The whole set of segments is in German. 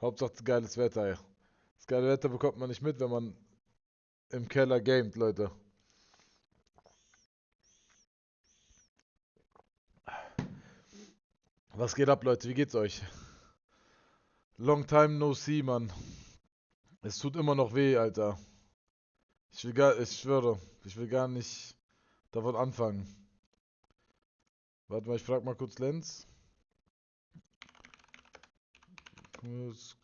Hauptsache geiles Wetter, ey. Das geile Wetter bekommt man nicht mit, wenn man im Keller gamet, Leute. Was geht ab, Leute? Wie geht's euch? Long time no see, Mann. Es tut immer noch weh, Alter. Ich will gar, ich schwöre, ich will gar nicht davon anfangen. Warte mal, ich frag mal kurz Lenz.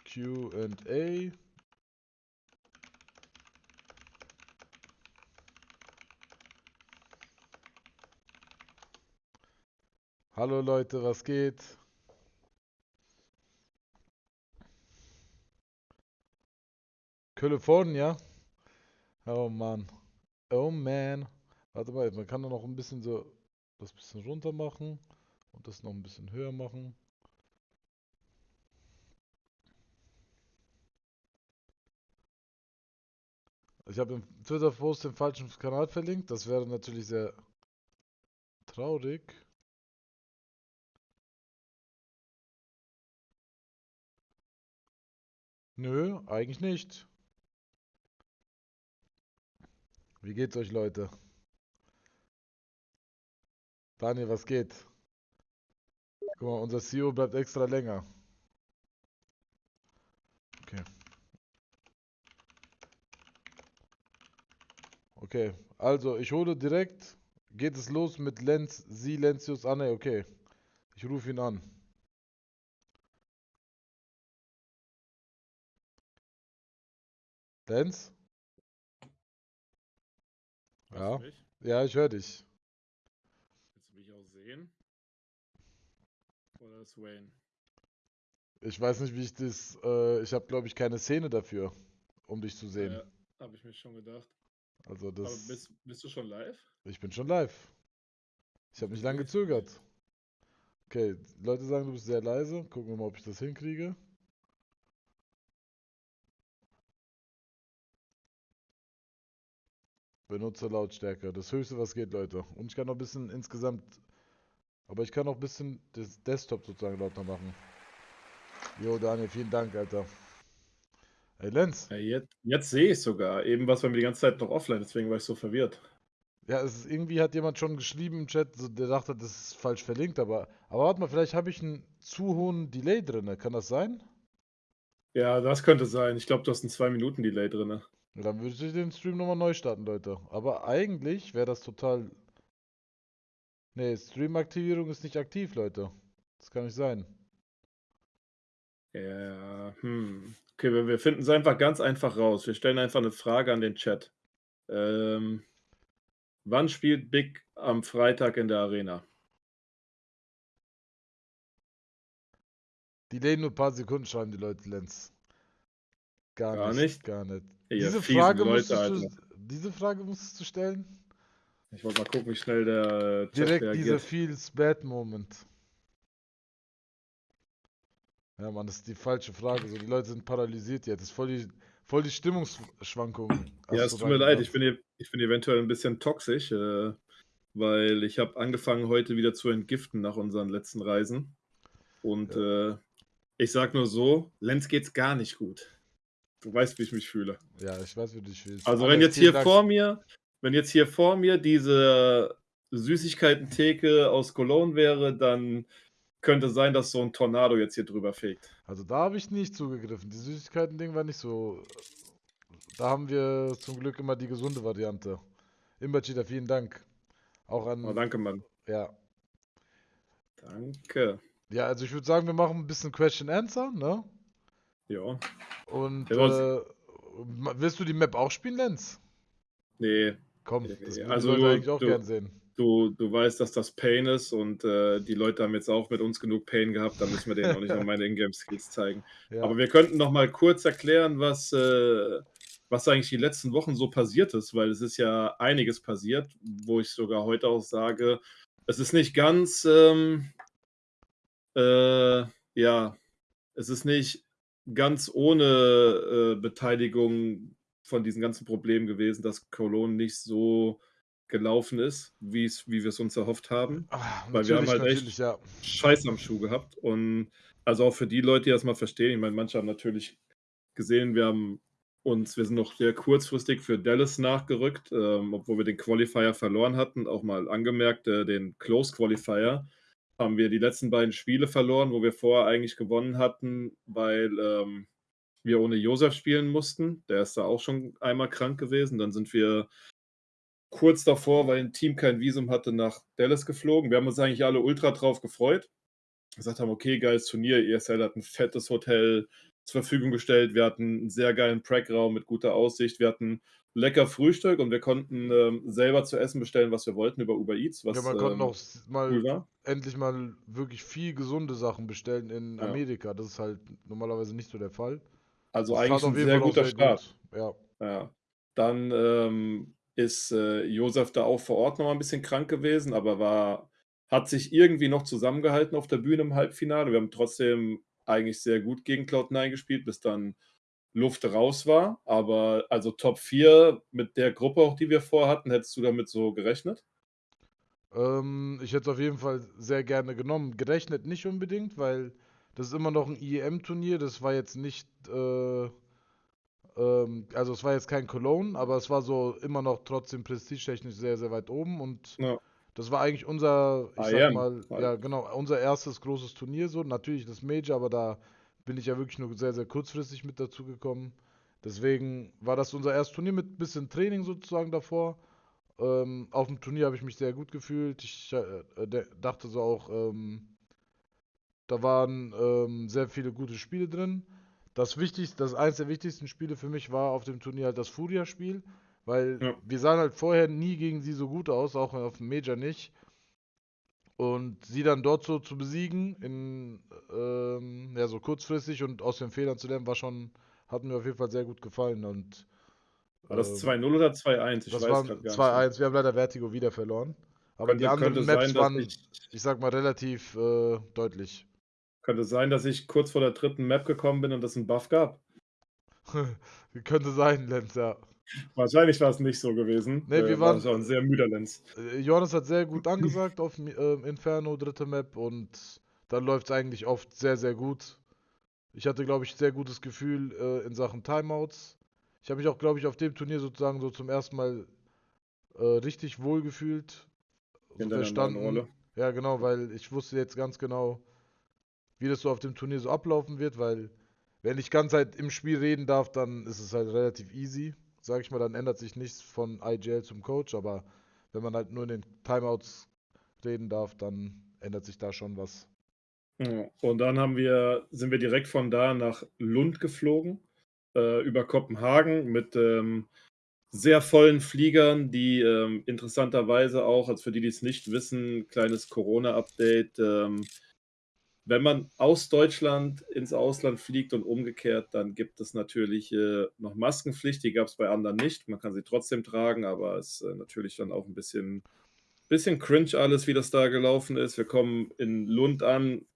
Q&A. Hallo Leute, was geht? California? Oh Mann. Oh man. Warte mal, man kann da noch ein bisschen so das bisschen runter machen und das noch ein bisschen höher machen. Ich habe im Twitter-Post den falschen Kanal verlinkt. Das wäre natürlich sehr traurig. Nö, eigentlich nicht. Wie geht's euch, Leute? Daniel, was geht? Guck mal, unser CEO bleibt extra länger. Okay. Okay, also ich hole direkt, geht es los mit Lenz, Silencius Anne, okay. Ich rufe ihn an. Lenz? Ja. Ja, ich höre dich. Willst du mich auch sehen? Oder ist Wayne? Ich weiß nicht, wie ich das. Äh, ich habe, glaube ich, keine Szene dafür, um dich zu sehen. Ja, habe ich mir schon gedacht. Also das. Aber bist, bist du schon live? Ich bin schon live. Ich habe nicht lange gezögert. Okay, Leute sagen, du bist sehr leise. Gucken wir mal, ob ich das hinkriege. Benutzer Lautstärke. Das höchste, was geht, Leute. Und ich kann noch ein bisschen insgesamt. Aber ich kann noch ein bisschen das Desktop sozusagen lauter machen. Jo, Daniel, vielen Dank, Alter. Hey, Lenz. Ja, jetzt, jetzt sehe ich sogar. Eben was bei mir die ganze Zeit noch offline, deswegen war ich so verwirrt. Ja, es ist, irgendwie hat jemand schon geschrieben im Chat, so, der dachte, das ist falsch verlinkt, aber, aber warte mal, vielleicht habe ich einen zu hohen Delay drin. Kann das sein? Ja, das könnte sein. Ich glaube, du hast einen 2 Minuten Delay drin. Ja, dann würde ich den Stream nochmal neu starten, Leute. Aber eigentlich wäre das total... Ne, Stream-Aktivierung ist nicht aktiv, Leute. Das kann nicht sein. Ja, hm. Okay, wir, wir finden es einfach ganz einfach raus. Wir stellen einfach eine Frage an den Chat. Ähm, wann spielt Big am Freitag in der Arena? Die lehnen nur ein paar Sekunden, schreiben die Leute, Lenz. Gar, gar nicht, nicht, Gar nicht. Ja, diese, Frage Leute, du, diese Frage musstest du stellen? Ich wollte mal gucken, wie schnell der Chat Direkt reagiert. dieser Feels Bad Moment. Ja, Mann, das ist die falsche Frage. So, die Leute sind paralysiert jetzt. Das ist voll die, voll die Stimmungsschwankung. Ja, es tut mir leid. Ich bin, ich bin eventuell ein bisschen toxisch, äh, weil ich habe angefangen, heute wieder zu entgiften nach unseren letzten Reisen. Und ja. äh, ich sag nur so, Lenz geht's gar nicht gut. Du weißt, wie ich mich fühle. Ja, ich weiß, wie du dich fühlst. Also, wenn jetzt hier Dank. vor mir, wenn jetzt hier vor mir diese Süßigkeiten-Theke aus Cologne wäre, dann könnte sein, dass so ein Tornado jetzt hier drüber fegt. Also da habe ich nicht zugegriffen. Die Süßigkeiten-Ding war nicht so. Da haben wir zum Glück immer die gesunde Variante. Imbercheater, vielen Dank. Auch an. Oh, danke, Mann. Ja. Danke. Ja, also ich würde sagen, wir machen ein bisschen Question Answer, ne? Ja. Und äh, willst du die Map auch spielen, Lenz? Nee. Komm, das würde also ich eigentlich auch du, gern sehen. Du, du weißt, dass das Pain ist und äh, die Leute haben jetzt auch mit uns genug Pain gehabt, da müssen wir denen auch nicht noch meine Ingame-Skills zeigen. Ja. Aber wir könnten noch mal kurz erklären, was, äh, was eigentlich die letzten Wochen so passiert ist, weil es ist ja einiges passiert, wo ich sogar heute auch sage, es ist nicht ganz, ähm, äh, ja, es ist nicht ganz ohne äh, Beteiligung von diesen ganzen Problemen gewesen, dass Cologne nicht so gelaufen ist, wie wir es uns erhofft haben. Ach, Weil wir haben halt echt ja. Scheiß am Schuh gehabt. Und Also auch für die Leute, die das mal verstehen. Ich meine, manche haben natürlich gesehen, wir haben uns wir sind noch sehr kurzfristig für Dallas nachgerückt, ähm, obwohl wir den Qualifier verloren hatten. Auch mal angemerkt, äh, den Close Qualifier haben wir die letzten beiden Spiele verloren, wo wir vorher eigentlich gewonnen hatten, weil, ähm, wir ohne Josef spielen mussten. Der ist da auch schon einmal krank gewesen. Dann sind wir kurz davor, weil ein Team kein Visum hatte, nach Dallas geflogen. Wir haben uns eigentlich alle ultra drauf gefreut. Gesagt haben, okay, geiles Turnier. ESL hat ein fettes Hotel zur Verfügung gestellt. Wir hatten einen sehr geilen Prack-Raum mit guter Aussicht. Wir hatten lecker Frühstück und wir konnten ähm, selber zu essen bestellen, was wir wollten über Uber Eats. Was, ja, man ähm, konnte auch mal cool endlich mal wirklich viel gesunde Sachen bestellen in ja. Amerika. Das ist halt normalerweise nicht so der Fall. Also das eigentlich ein sehr guter sehr Start. Gut. Ja. ja. Dann ähm, ist äh, Josef da auch vor Ort noch mal ein bisschen krank gewesen, aber war, hat sich irgendwie noch zusammengehalten auf der Bühne im Halbfinale. Wir haben trotzdem eigentlich sehr gut gegen Cloud9 gespielt, bis dann Luft raus war. Aber also Top 4 mit der Gruppe auch, die wir vorhatten, hättest du damit so gerechnet? Ähm, ich hätte es auf jeden Fall sehr gerne genommen. Gerechnet nicht unbedingt, weil das ist immer noch ein IEM-Turnier. Das war jetzt nicht äh, ähm, also es war jetzt kein Cologne, aber es war so immer noch trotzdem prestigetechnisch sehr, sehr weit oben und ja. das war eigentlich unser, ich sag mal, ja genau, unser erstes großes Turnier so. Natürlich das Major, aber da bin ich ja wirklich nur sehr, sehr kurzfristig mit dazu gekommen. Deswegen war das unser erstes Turnier mit bisschen Training sozusagen davor. Ähm, auf dem Turnier habe ich mich sehr gut gefühlt. Ich äh, dachte so auch, ähm, da waren ähm, sehr viele gute Spiele drin. Das wichtigste, das eines der wichtigsten Spiele für mich war auf dem Turnier halt das Furia-Spiel, weil ja. wir sahen halt vorher nie gegen sie so gut aus, auch auf dem Major nicht. Und sie dann dort so zu besiegen, in, ähm, ja, so kurzfristig und aus den Fehlern zu lernen, war schon, hat mir auf jeden Fall sehr gut gefallen. Und, war das 2-0 ähm, oder 2-1? Ich das war 2-1. Wir haben leider Vertigo wieder verloren. Aber könnte, die anderen Maps sein, waren, ich, ich sag mal, relativ äh, deutlich. Könnte sein, dass ich kurz vor der dritten Map gekommen bin und es einen Buff gab. Könnte sein, Lenz, ja. Wahrscheinlich war es nicht so gewesen. Nee, wir äh, waren war ein sehr müder Lenz. Äh, Johannes hat sehr gut angesagt auf äh, Inferno, dritte Map, und dann läuft es eigentlich oft sehr, sehr gut. Ich hatte, glaube ich, sehr gutes Gefühl äh, in Sachen Timeouts. Ich habe mich auch, glaube ich, auf dem Turnier sozusagen so zum ersten Mal äh, richtig wohl gefühlt. So verstanden. Ja, genau, weil ich wusste jetzt ganz genau, wie das so auf dem Turnier so ablaufen wird, weil wenn ich ganz halt im Spiel reden darf, dann ist es halt relativ easy. Sag ich mal, dann ändert sich nichts von IGL zum Coach, aber wenn man halt nur in den Timeouts reden darf, dann ändert sich da schon was. Und dann haben wir, sind wir direkt von da nach Lund geflogen, äh, über Kopenhagen mit ähm, sehr vollen Fliegern, die ähm, interessanterweise auch, als für die, die es nicht wissen, kleines Corona-Update, ähm, wenn man aus Deutschland ins Ausland fliegt und umgekehrt, dann gibt es natürlich äh, noch Maskenpflicht. Die gab es bei anderen nicht. Man kann sie trotzdem tragen, aber es ist äh, natürlich dann auch ein bisschen, bisschen cringe alles, wie das da gelaufen ist. Wir kommen in Lund an.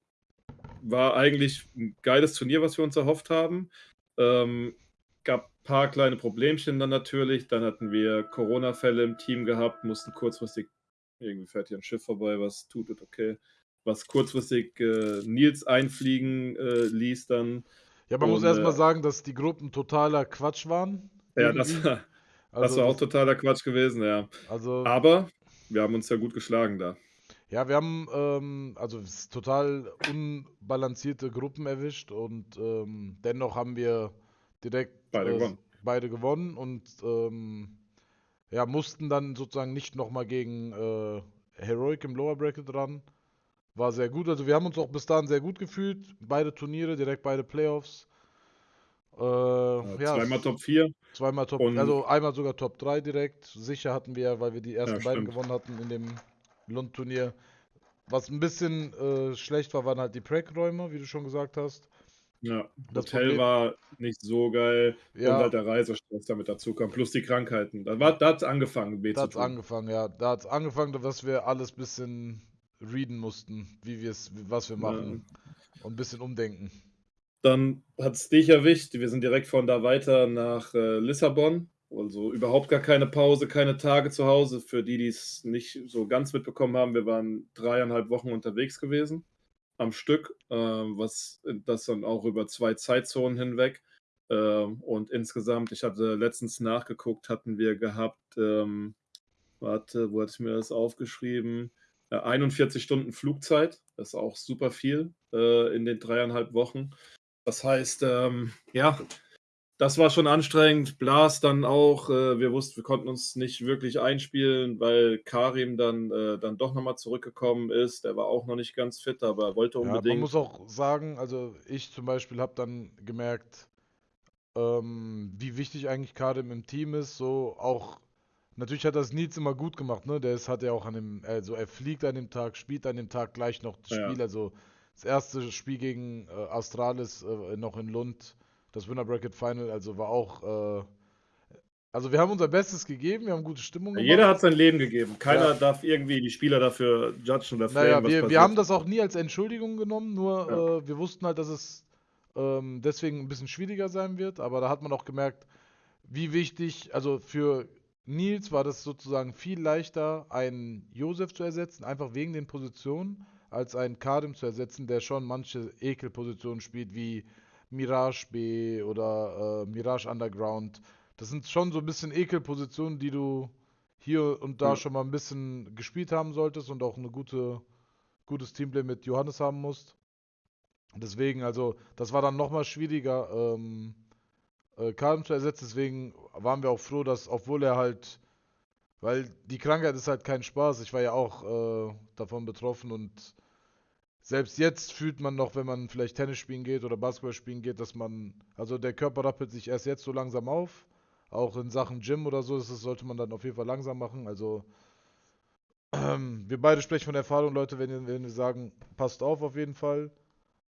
War eigentlich ein geiles Turnier, was wir uns erhofft haben. Ähm, gab ein paar kleine Problemchen dann natürlich. Dann hatten wir Corona-Fälle im Team gehabt, mussten kurzfristig, irgendwie fährt hier ein Schiff vorbei, was tut okay was kurzfristig äh, Nils einfliegen äh, ließ dann. Ja, man und, muss erstmal äh, sagen, dass die Gruppen totaler Quatsch waren. Ja, das war, also, das war auch totaler Quatsch gewesen, ja. Also, Aber wir haben uns ja gut geschlagen da. Ja, wir haben ähm, also total unbalancierte Gruppen erwischt und ähm, dennoch haben wir direkt beide, äh, gewonnen. beide gewonnen und ähm, ja, mussten dann sozusagen nicht nochmal gegen äh, Heroic im Lower Bracket ran, war sehr gut. Also wir haben uns auch bis dahin sehr gut gefühlt. Beide Turniere, direkt beide Playoffs. Äh, ja, zweimal Top 4. Zweimal Top, und also einmal sogar Top 3 direkt. Sicher hatten wir, weil wir die ersten ja, beiden gewonnen hatten in dem Lund-Turnier. Was ein bisschen äh, schlecht war, waren halt die Prack-Räume, wie du schon gesagt hast. Ja, das Hotel Problem, war nicht so geil ja, und halt der Reisestress damit dazu kam, plus die Krankheiten. Da, da hat es angefangen, weh Da hat es angefangen, ja. Da hat es angefangen, dass wir alles ein bisschen readen mussten, wie wir es, was wir machen ja. und ein bisschen umdenken. Dann hat es dich erwischt. Wir sind direkt von da weiter nach äh, Lissabon. Also überhaupt gar keine Pause, keine Tage zu Hause. Für die, die es nicht so ganz mitbekommen haben, wir waren dreieinhalb Wochen unterwegs gewesen. am Stück, äh, was das dann auch über zwei Zeitzonen hinweg. Ähm, und insgesamt, ich hatte letztens nachgeguckt, hatten wir gehabt, ähm, warte, wo hatte ich mir das aufgeschrieben? Äh, 41 Stunden Flugzeit, das ist auch super viel äh, in den dreieinhalb Wochen. Das heißt, ähm, ja, das war schon anstrengend. Blas dann auch, äh, wir wussten, wir konnten uns nicht wirklich einspielen, weil Karim dann, äh, dann doch nochmal zurückgekommen ist. Der war auch noch nicht ganz fit, aber er wollte unbedingt. Ja, man muss auch sagen, also ich zum Beispiel habe dann gemerkt, ähm, wie wichtig eigentlich Karim im Team ist. So auch, natürlich hat das Nils immer gut gemacht, ne? Der ist, hat ja auch an dem, also er fliegt an dem Tag, spielt an dem Tag gleich noch das ja. Spiel. Also das erste Spiel gegen äh, Astralis äh, noch in Lund das Winner Bracket Final, also war auch. Äh, also wir haben unser Bestes gegeben, wir haben gute Stimmung gemacht. Jeder hat sein Leben gegeben. Keiner ja. darf irgendwie die Spieler dafür judgen oder Naja, wir, wir haben das auch nie als Entschuldigung genommen, nur ja. äh, wir wussten halt, dass es ähm, deswegen ein bisschen schwieriger sein wird, aber da hat man auch gemerkt, wie wichtig, also für Nils war das sozusagen viel leichter, einen Josef zu ersetzen, einfach wegen den Positionen, als einen Kadim zu ersetzen, der schon manche Ekelpositionen spielt, wie Mirage B oder äh, Mirage Underground. Das sind schon so ein bisschen Ekelpositionen, die du hier und da ja. schon mal ein bisschen gespielt haben solltest und auch ein gute, gutes Teamplay mit Johannes haben musst. Deswegen, also, das war dann nochmal schwieriger, ähm, äh, zu ersetzen. Deswegen waren wir auch froh, dass, obwohl er halt, weil die Krankheit ist halt kein Spaß. Ich war ja auch äh, davon betroffen und selbst jetzt fühlt man noch, wenn man vielleicht Tennis spielen geht oder Basketball spielen geht, dass man, also der Körper rappelt sich erst jetzt so langsam auf. Auch in Sachen Gym oder so, das sollte man dann auf jeden Fall langsam machen. Also ähm, wir beide sprechen von Erfahrung, Leute, wenn ihr, wenn ihr sagen, passt auf auf jeden Fall.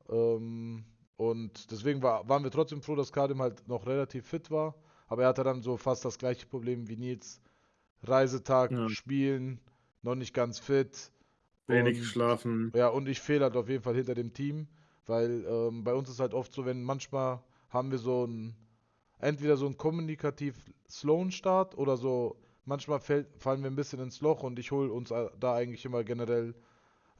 Ähm, und deswegen war, waren wir trotzdem froh, dass Kadim halt noch relativ fit war. Aber er hatte dann so fast das gleiche Problem wie Nils. Reisetag, ja. Spielen, noch nicht ganz fit Wenig geschlafen. Ja, und ich fehle halt auf jeden Fall hinter dem Team, weil ähm, bei uns ist halt oft so, wenn manchmal haben wir so ein, entweder so einen kommunikativ slowen Start oder so, manchmal fällt, fallen wir ein bisschen ins Loch und ich hole uns da eigentlich immer generell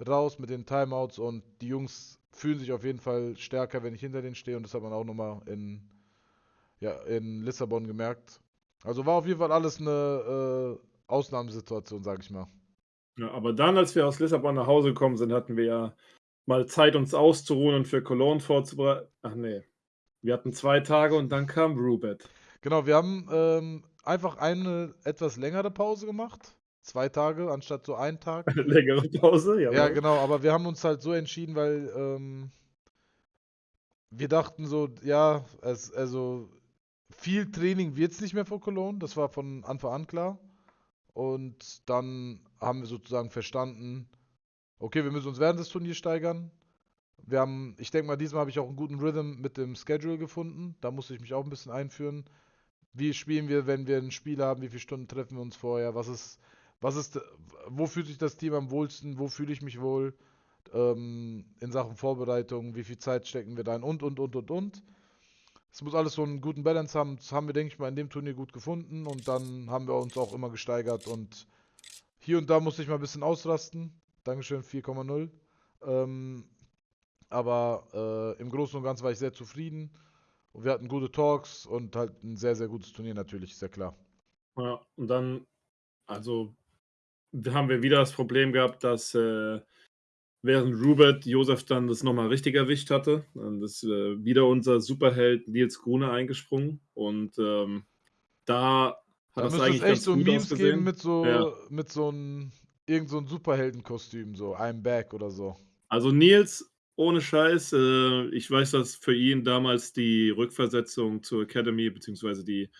raus mit den Timeouts und die Jungs fühlen sich auf jeden Fall stärker, wenn ich hinter denen stehe und das hat man auch nochmal in, ja, in Lissabon gemerkt. Also war auf jeden Fall alles eine äh, Ausnahmesituation, sag ich mal. Ja, aber dann, als wir aus Lissabon nach Hause gekommen sind, hatten wir ja mal Zeit, uns auszuruhen und für Cologne vorzubereiten. Ach nee. Wir hatten zwei Tage und dann kam Rubet. Genau, wir haben ähm, einfach eine etwas längere Pause gemacht. Zwei Tage anstatt so einen Tag. Eine längere Pause, ja. Ja, genau, aber wir haben uns halt so entschieden, weil ähm, wir dachten so, ja, es, also viel Training wird es nicht mehr vor Cologne, das war von Anfang an klar. Und dann haben wir sozusagen verstanden, okay, wir müssen uns während des Turniers steigern. Wir haben, ich denke mal, diesmal habe ich auch einen guten Rhythm mit dem Schedule gefunden. Da musste ich mich auch ein bisschen einführen. Wie spielen wir, wenn wir ein Spiel haben? Wie viele Stunden treffen wir uns vorher? Was ist, was ist, wo fühlt sich das Team am wohlsten? Wo fühle ich mich wohl? Ähm, in Sachen Vorbereitung, wie viel Zeit stecken wir da ein und, und, und, und, und. Es muss alles so einen guten Balance haben. Das haben wir, denke ich mal, in dem Turnier gut gefunden. Und dann haben wir uns auch immer gesteigert. Und hier und da musste ich mal ein bisschen ausrasten. Dankeschön, 4,0. Ähm, aber äh, im Großen und Ganzen war ich sehr zufrieden. Und wir hatten gute Talks und halt ein sehr, sehr gutes Turnier natürlich, ist ja klar. Ja, und dann, also haben wir wieder das Problem gehabt, dass äh, während Rubert Josef dann das nochmal richtig erwischt hatte. Dann ist äh, wieder unser Superheld Nils Grune eingesprungen und ähm, da hat da es eigentlich es echt so Memes ausgesehen. geben mit so ja. mit so einem irgend so ein Superheldenkostüm, so I'm back oder so. Also Nils, ohne Scheiß, äh, ich weiß, dass für ihn damals die Rückversetzung zur Academy beziehungsweise die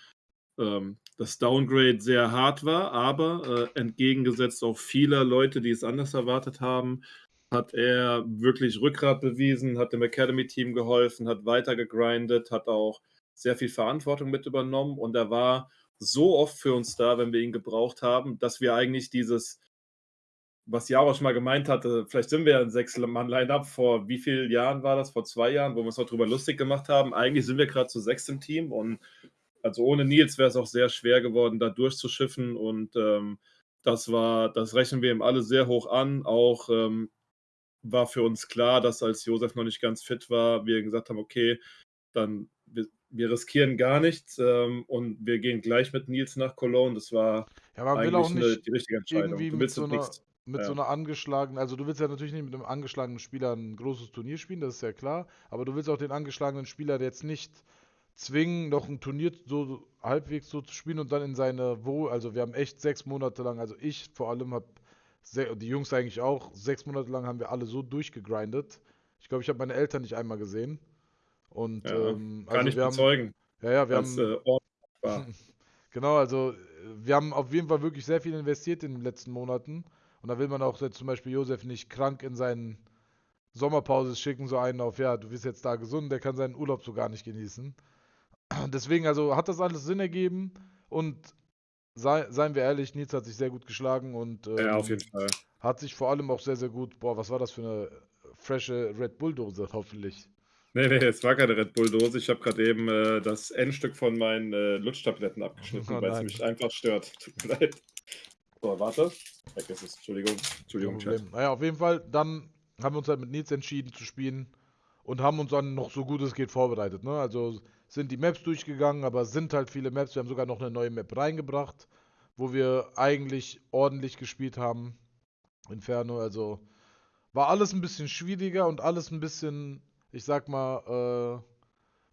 ähm, das Downgrade sehr hart war, aber äh, entgegengesetzt auch vieler Leute, die es anders erwartet haben, hat er wirklich Rückgrat bewiesen, hat dem Academy-Team geholfen, hat weiter gegrindet, hat auch sehr viel Verantwortung mit übernommen und er war so oft für uns da, wenn wir ihn gebraucht haben, dass wir eigentlich dieses, was Jarosch mal gemeint hatte, vielleicht sind wir ein Sechs-Mann-Line-Up, vor wie vielen Jahren war das? Vor zwei Jahren, wo wir uns noch drüber lustig gemacht haben. Eigentlich sind wir gerade zu sechs im Team und also ohne Nils wäre es auch sehr schwer geworden, da durchzuschiffen und ähm, das war, das rechnen wir ihm alle sehr hoch an. Auch ähm, war für uns klar, dass als Josef noch nicht ganz fit war, wir gesagt haben, okay, dann wir, wir riskieren gar nichts ähm, und wir gehen gleich mit Nils nach Cologne. Das war ja, eigentlich eine, die richtige Entscheidung. Du willst so eine, mit ja. so einer angeschlagenen, also du willst ja natürlich nicht mit einem angeschlagenen Spieler ein großes Turnier spielen, das ist ja klar, aber du willst auch den angeschlagenen Spieler jetzt nicht zwingen, noch ein Turnier so halbwegs so zu spielen und dann in seine Wohl, also wir haben echt sechs Monate lang, also ich vor allem habe, die Jungs eigentlich auch, sechs Monate lang haben wir alle so durchgegrindet. Ich glaube, ich habe meine Eltern nicht einmal gesehen. Und, ja, ähm, kann also ich bezeugen. Haben, ja, ja, wir haben. Äh, genau, also wir haben auf jeden Fall wirklich sehr viel investiert in den letzten Monaten. Und da will man auch zum Beispiel Josef nicht krank in seinen Sommerpause schicken, so einen auf, ja, du bist jetzt da gesund, der kann seinen Urlaub so gar nicht genießen. Deswegen, also hat das alles Sinn ergeben und sei, seien wir ehrlich, Nils hat sich sehr gut geschlagen und ähm, ja, auf jeden Fall. hat sich vor allem auch sehr, sehr gut, boah, was war das für eine frische Red Bull-Dose, hoffentlich. Nee, nee, es war keine Red Bull-Dose. Ich habe gerade eben äh, das Endstück von meinen äh, Lutschtabletten abgeschnitten, oh, weil es mich einfach stört. Tut mir leid. So, warte. Weg ist es. Entschuldigung. Entschuldigung, Chat. Naja, auf jeden Fall, dann haben wir uns halt mit Nils entschieden zu spielen und haben uns dann noch so gut es geht vorbereitet. Ne? Also sind die Maps durchgegangen, aber es sind halt viele Maps. Wir haben sogar noch eine neue Map reingebracht, wo wir eigentlich ordentlich gespielt haben. Inferno, also war alles ein bisschen schwieriger und alles ein bisschen, ich sag mal, äh,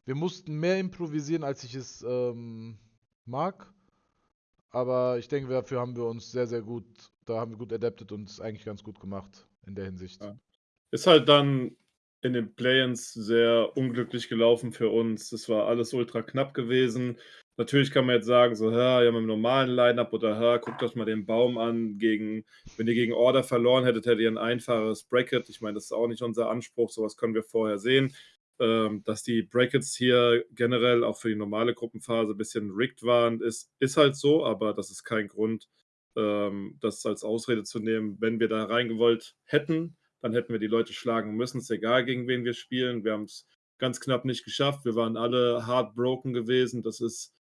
wir mussten mehr improvisieren, als ich es ähm, mag. Aber ich denke, dafür haben wir uns sehr, sehr gut, da haben wir gut adaptet und es eigentlich ganz gut gemacht in der Hinsicht. Ja. Ist halt dann in den Play-ins sehr unglücklich gelaufen für uns. Es war alles ultra knapp gewesen. Natürlich kann man jetzt sagen, so, ja, ja, mit dem normalen Line-Up oder ja, guckt euch mal den Baum an. Gegen, wenn ihr gegen Order verloren hättet, hättet ihr ein einfaches Bracket. Ich meine, das ist auch nicht unser Anspruch, sowas können wir vorher sehen ähm, dass die Brackets hier generell auch für die normale Gruppenphase ein bisschen rigged waren, ist, ist halt so, aber das ist kein Grund, ähm, das als Ausrede zu nehmen. Wenn wir da reingewollt hätten, dann hätten wir die Leute schlagen müssen. Es ist egal, gegen wen wir spielen. Wir haben es ganz knapp nicht geschafft. Wir waren alle heartbroken gewesen. Das ist,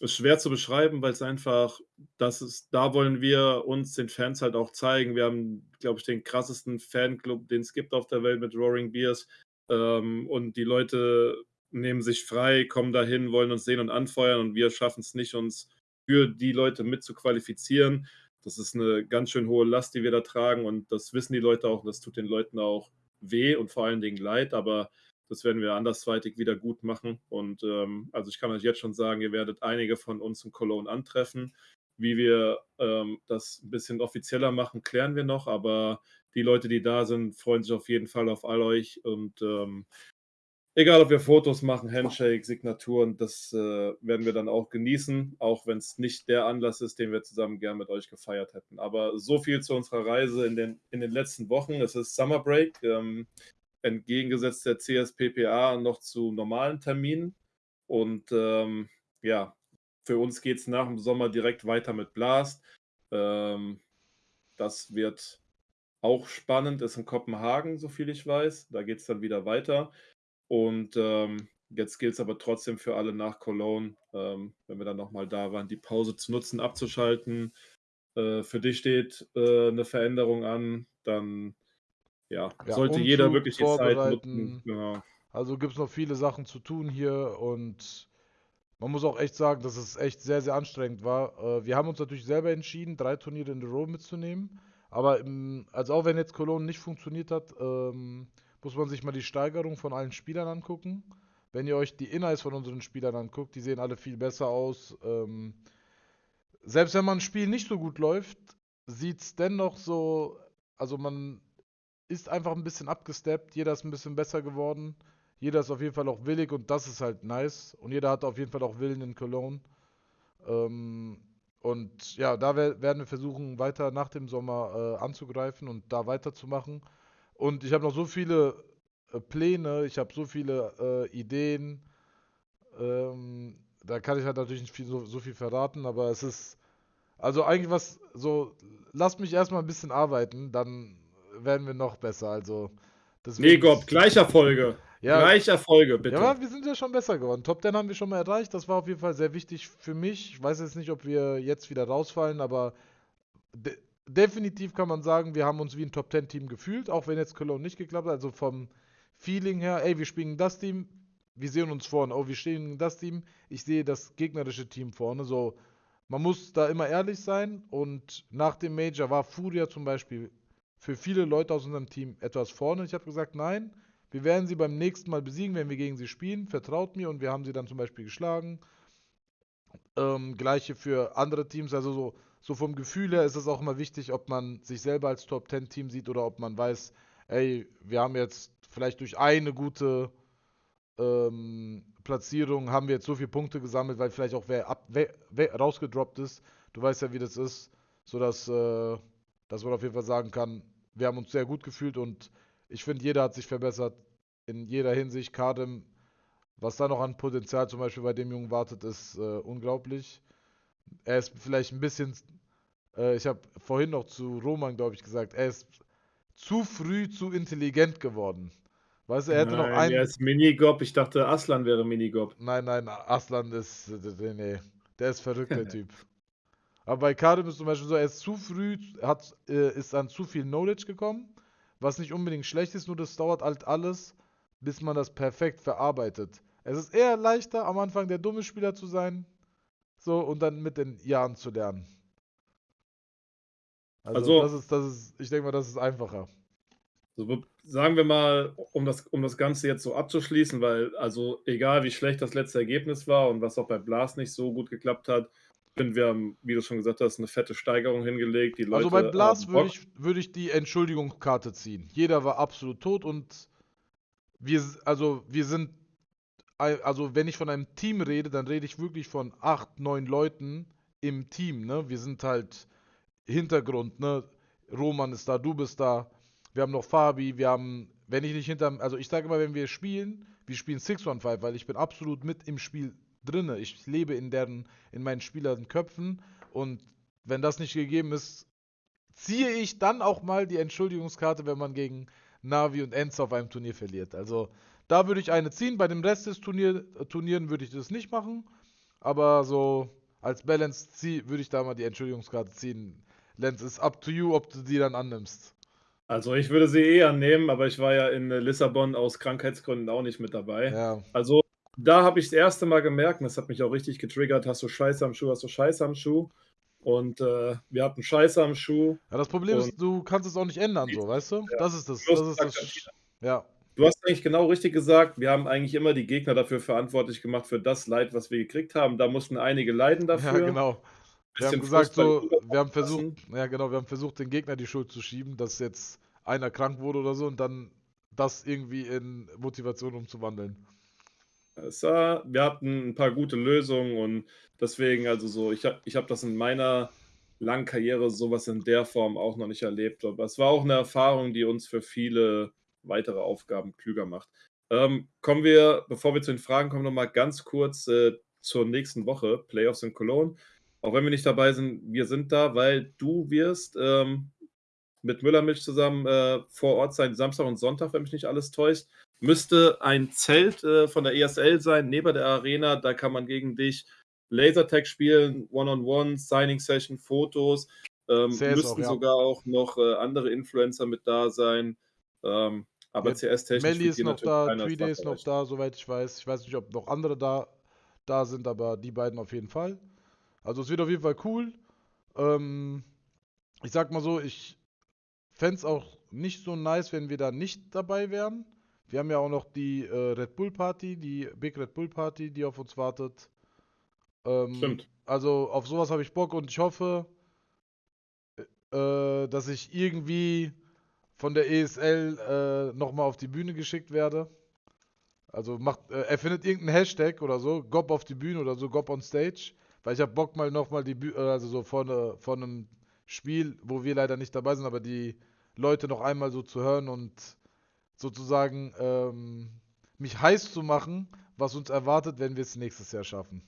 ist schwer zu beschreiben, weil es einfach, das ist, da wollen wir uns den Fans halt auch zeigen. Wir haben, glaube ich, den krassesten Fanclub, den es gibt auf der Welt mit Roaring Beers. Ähm, und die Leute nehmen sich frei, kommen dahin, wollen uns sehen und anfeuern und wir schaffen es nicht, uns für die Leute mit zu qualifizieren. Das ist eine ganz schön hohe Last, die wir da tragen und das wissen die Leute auch und das tut den Leuten auch weh und vor allen Dingen leid, aber das werden wir andersweitig wieder gut machen. Und ähm, also ich kann euch jetzt schon sagen, ihr werdet einige von uns in Cologne antreffen. Wie wir ähm, das ein bisschen offizieller machen, klären wir noch, aber die Leute, die da sind, freuen sich auf jeden Fall auf all euch. Und ähm, egal, ob wir Fotos machen, Handshake, Signaturen, das äh, werden wir dann auch genießen, auch wenn es nicht der Anlass ist, den wir zusammen gern mit euch gefeiert hätten. Aber so viel zu unserer Reise in den, in den letzten Wochen. Es ist Summer Break, ähm, entgegengesetzt der CSPPA noch zu normalen Terminen. Und ähm, ja, für uns geht es nach dem Sommer direkt weiter mit Blast. Ähm, das wird auch spannend ist in Kopenhagen, soviel ich weiß. Da geht es dann wieder weiter. Und ähm, jetzt gilt es aber trotzdem für alle nach Cologne, ähm, wenn wir dann nochmal da waren, die Pause zu nutzen, abzuschalten. Äh, für dich steht äh, eine Veränderung an, dann ja, ja sollte Umzug jeder wirklich die Zeit nutzen. Genau. Also gibt es noch viele Sachen zu tun hier und man muss auch echt sagen, dass es echt sehr, sehr anstrengend war. Äh, wir haben uns natürlich selber entschieden, drei Turniere in der Row mitzunehmen. Aber im, also auch wenn jetzt Cologne nicht funktioniert hat, ähm, muss man sich mal die Steigerung von allen Spielern angucken. Wenn ihr euch die Inhalts von unseren Spielern anguckt, die sehen alle viel besser aus. Ähm, selbst wenn man ein Spiel nicht so gut läuft, sieht es dennoch so, also man ist einfach ein bisschen abgesteppt, jeder ist ein bisschen besser geworden, jeder ist auf jeden Fall auch willig und das ist halt nice. Und jeder hat auf jeden Fall auch Willen in Cologne. Ähm, und ja, da werden wir versuchen, weiter nach dem Sommer äh, anzugreifen und da weiterzumachen. Und ich habe noch so viele äh, Pläne, ich habe so viele äh, Ideen. Ähm, da kann ich halt natürlich nicht viel, so, so, viel verraten, aber es ist. Also eigentlich was so, lasst mich erstmal ein bisschen arbeiten, dann werden wir noch besser. Also. Nee, Gob, gleicher Folge. Ja, Gleich Erfolge, bitte. Ja, wir sind ja schon besser geworden. Top 10 haben wir schon mal erreicht. Das war auf jeden Fall sehr wichtig für mich. Ich weiß jetzt nicht, ob wir jetzt wieder rausfallen, aber definitiv kann man sagen, wir haben uns wie ein Top 10 Team gefühlt, auch wenn jetzt Cologne nicht geklappt hat. Also vom Feeling her, ey, wir spielen das Team, wir sehen uns vorne. Oh, wir stehen das Team, ich sehe das gegnerische Team vorne. So, man muss da immer ehrlich sein. Und nach dem Major war Furia zum Beispiel für viele Leute aus unserem Team etwas vorne. Ich habe gesagt, nein, wir werden sie beim nächsten Mal besiegen, wenn wir gegen sie spielen. Vertraut mir und wir haben sie dann zum Beispiel geschlagen. Ähm, gleiche für andere Teams. Also so, so vom Gefühl her ist es auch immer wichtig, ob man sich selber als Top 10 Team sieht oder ob man weiß, ey, wir haben jetzt vielleicht durch eine gute ähm, Platzierung haben wir jetzt so viele Punkte gesammelt, weil vielleicht auch wer, ab, wer, wer rausgedroppt ist. Du weißt ja, wie das ist, sodass äh, man auf jeden Fall sagen kann, wir haben uns sehr gut gefühlt und ich finde, jeder hat sich verbessert in jeder Hinsicht. Kadem, was da noch an Potenzial zum Beispiel bei dem Jungen wartet, ist äh, unglaublich. Er ist vielleicht ein bisschen, äh, ich habe vorhin noch zu Roman, glaube ich, gesagt, er ist zu früh zu intelligent geworden. Weißt du, er hätte nein, noch einen. Er ist Minigob. Ich dachte, Aslan wäre Minigob. Nein, nein, Aslan ist. Nee, der ist verrückt, der Typ. Aber bei Karim ist zum Beispiel so, er ist zu früh, hat, äh, ist an zu viel Knowledge gekommen, was nicht unbedingt schlecht ist, nur das dauert halt alles, bis man das perfekt verarbeitet. Es ist eher leichter, am Anfang der dumme Spieler zu sein, so, und dann mit den Jahren zu lernen. Also, also das ist, das ist, ich denke mal, das ist einfacher. So, sagen wir mal, um das, um das Ganze jetzt so abzuschließen, weil, also egal wie schlecht das letzte Ergebnis war und was auch bei Blas nicht so gut geklappt hat, finde, wir haben, wie du schon gesagt hast, eine fette Steigerung hingelegt. Die Leute also bei Blas würde ich, würd ich die Entschuldigungskarte ziehen. Jeder war absolut tot und wir, also wir sind, also wenn ich von einem Team rede, dann rede ich wirklich von acht, neun Leuten im Team, ne? Wir sind halt Hintergrund, ne? Roman ist da, du bist da, wir haben noch Fabi, wir haben, wenn ich nicht hinter, also ich sage immer, wenn wir spielen, wir spielen 615, weil ich bin absolut mit im Spiel drinne. Ich lebe in deren, in meinen Spielern Köpfen und wenn das nicht gegeben ist, ziehe ich dann auch mal die Entschuldigungskarte, wenn man gegen Navi und Enzo auf einem Turnier verliert. Also da würde ich eine ziehen. Bei dem Rest des Turnier, Turnieren würde ich das nicht machen. Aber so als Balance würde ich da mal die Entschuldigungskarte ziehen. Lenz, ist up to you, ob du die dann annimmst. Also ich würde sie eh annehmen, aber ich war ja in äh, Lissabon aus Krankheitsgründen auch nicht mit dabei. Ja. Also da habe ich das erste Mal gemerkt, und das hat mich auch richtig getriggert, hast du Scheiße am Schuh, hast du Scheiße am Schuh. Und äh, wir hatten Scheiße am Schuh. Ja, das Problem ist, du kannst es auch nicht ändern, so, weißt du? Ja. Das ist das. das, ist das ja. Du hast eigentlich genau richtig gesagt, wir haben eigentlich immer die Gegner dafür verantwortlich gemacht, für das Leid, was wir gekriegt haben. Da mussten einige leiden dafür. Ja, genau. Wir haben gesagt, so, wir haben versucht, ja genau, wir haben versucht, den Gegner die Schuld zu schieben, dass jetzt einer krank wurde oder so und dann das irgendwie in Motivation umzuwandeln. Es war, wir hatten ein paar gute Lösungen und deswegen, also so, ich habe ich hab das in meiner langen Karriere sowas in der Form auch noch nicht erlebt. Aber es war auch eine Erfahrung, die uns für viele weitere Aufgaben klüger macht. Ähm, kommen wir, bevor wir zu den Fragen kommen, nochmal ganz kurz äh, zur nächsten Woche, Playoffs in Cologne. Auch wenn wir nicht dabei sind, wir sind da, weil du wirst ähm, mit Müllermilch zusammen äh, vor Ort sein, Samstag und Sonntag, wenn mich nicht alles täuscht. Müsste ein Zelt äh, von der ESL sein, neben der Arena. Da kann man gegen dich Lasertag spielen, One-on-One, Signing-Session, Fotos. Ähm, müssten auch, ja. sogar auch noch äh, andere Influencer mit da sein. Ähm, aber ja, CS-technisch. Melly ist noch da, 3D ist noch da, soweit ich weiß. Ich weiß nicht, ob noch andere da, da sind, aber die beiden auf jeden Fall. Also es wird auf jeden Fall cool. Ähm, ich sag mal so, ich fände es auch nicht so nice, wenn wir da nicht dabei wären. Wir haben ja auch noch die äh, Red Bull Party, die Big Red Bull Party, die auf uns wartet. Ähm, Stimmt. Also auf sowas habe ich Bock und ich hoffe, äh, dass ich irgendwie von der ESL äh, nochmal auf die Bühne geschickt werde. Also macht, äh, erfindet irgendeinen Hashtag oder so, Gob auf die Bühne oder so, Gob on Stage. Weil ich habe Bock mal nochmal die Bühne, äh, also so von, von einem Spiel, wo wir leider nicht dabei sind, aber die Leute noch einmal so zu hören und sozusagen ähm, mich heiß zu machen, was uns erwartet, wenn wir es nächstes Jahr schaffen.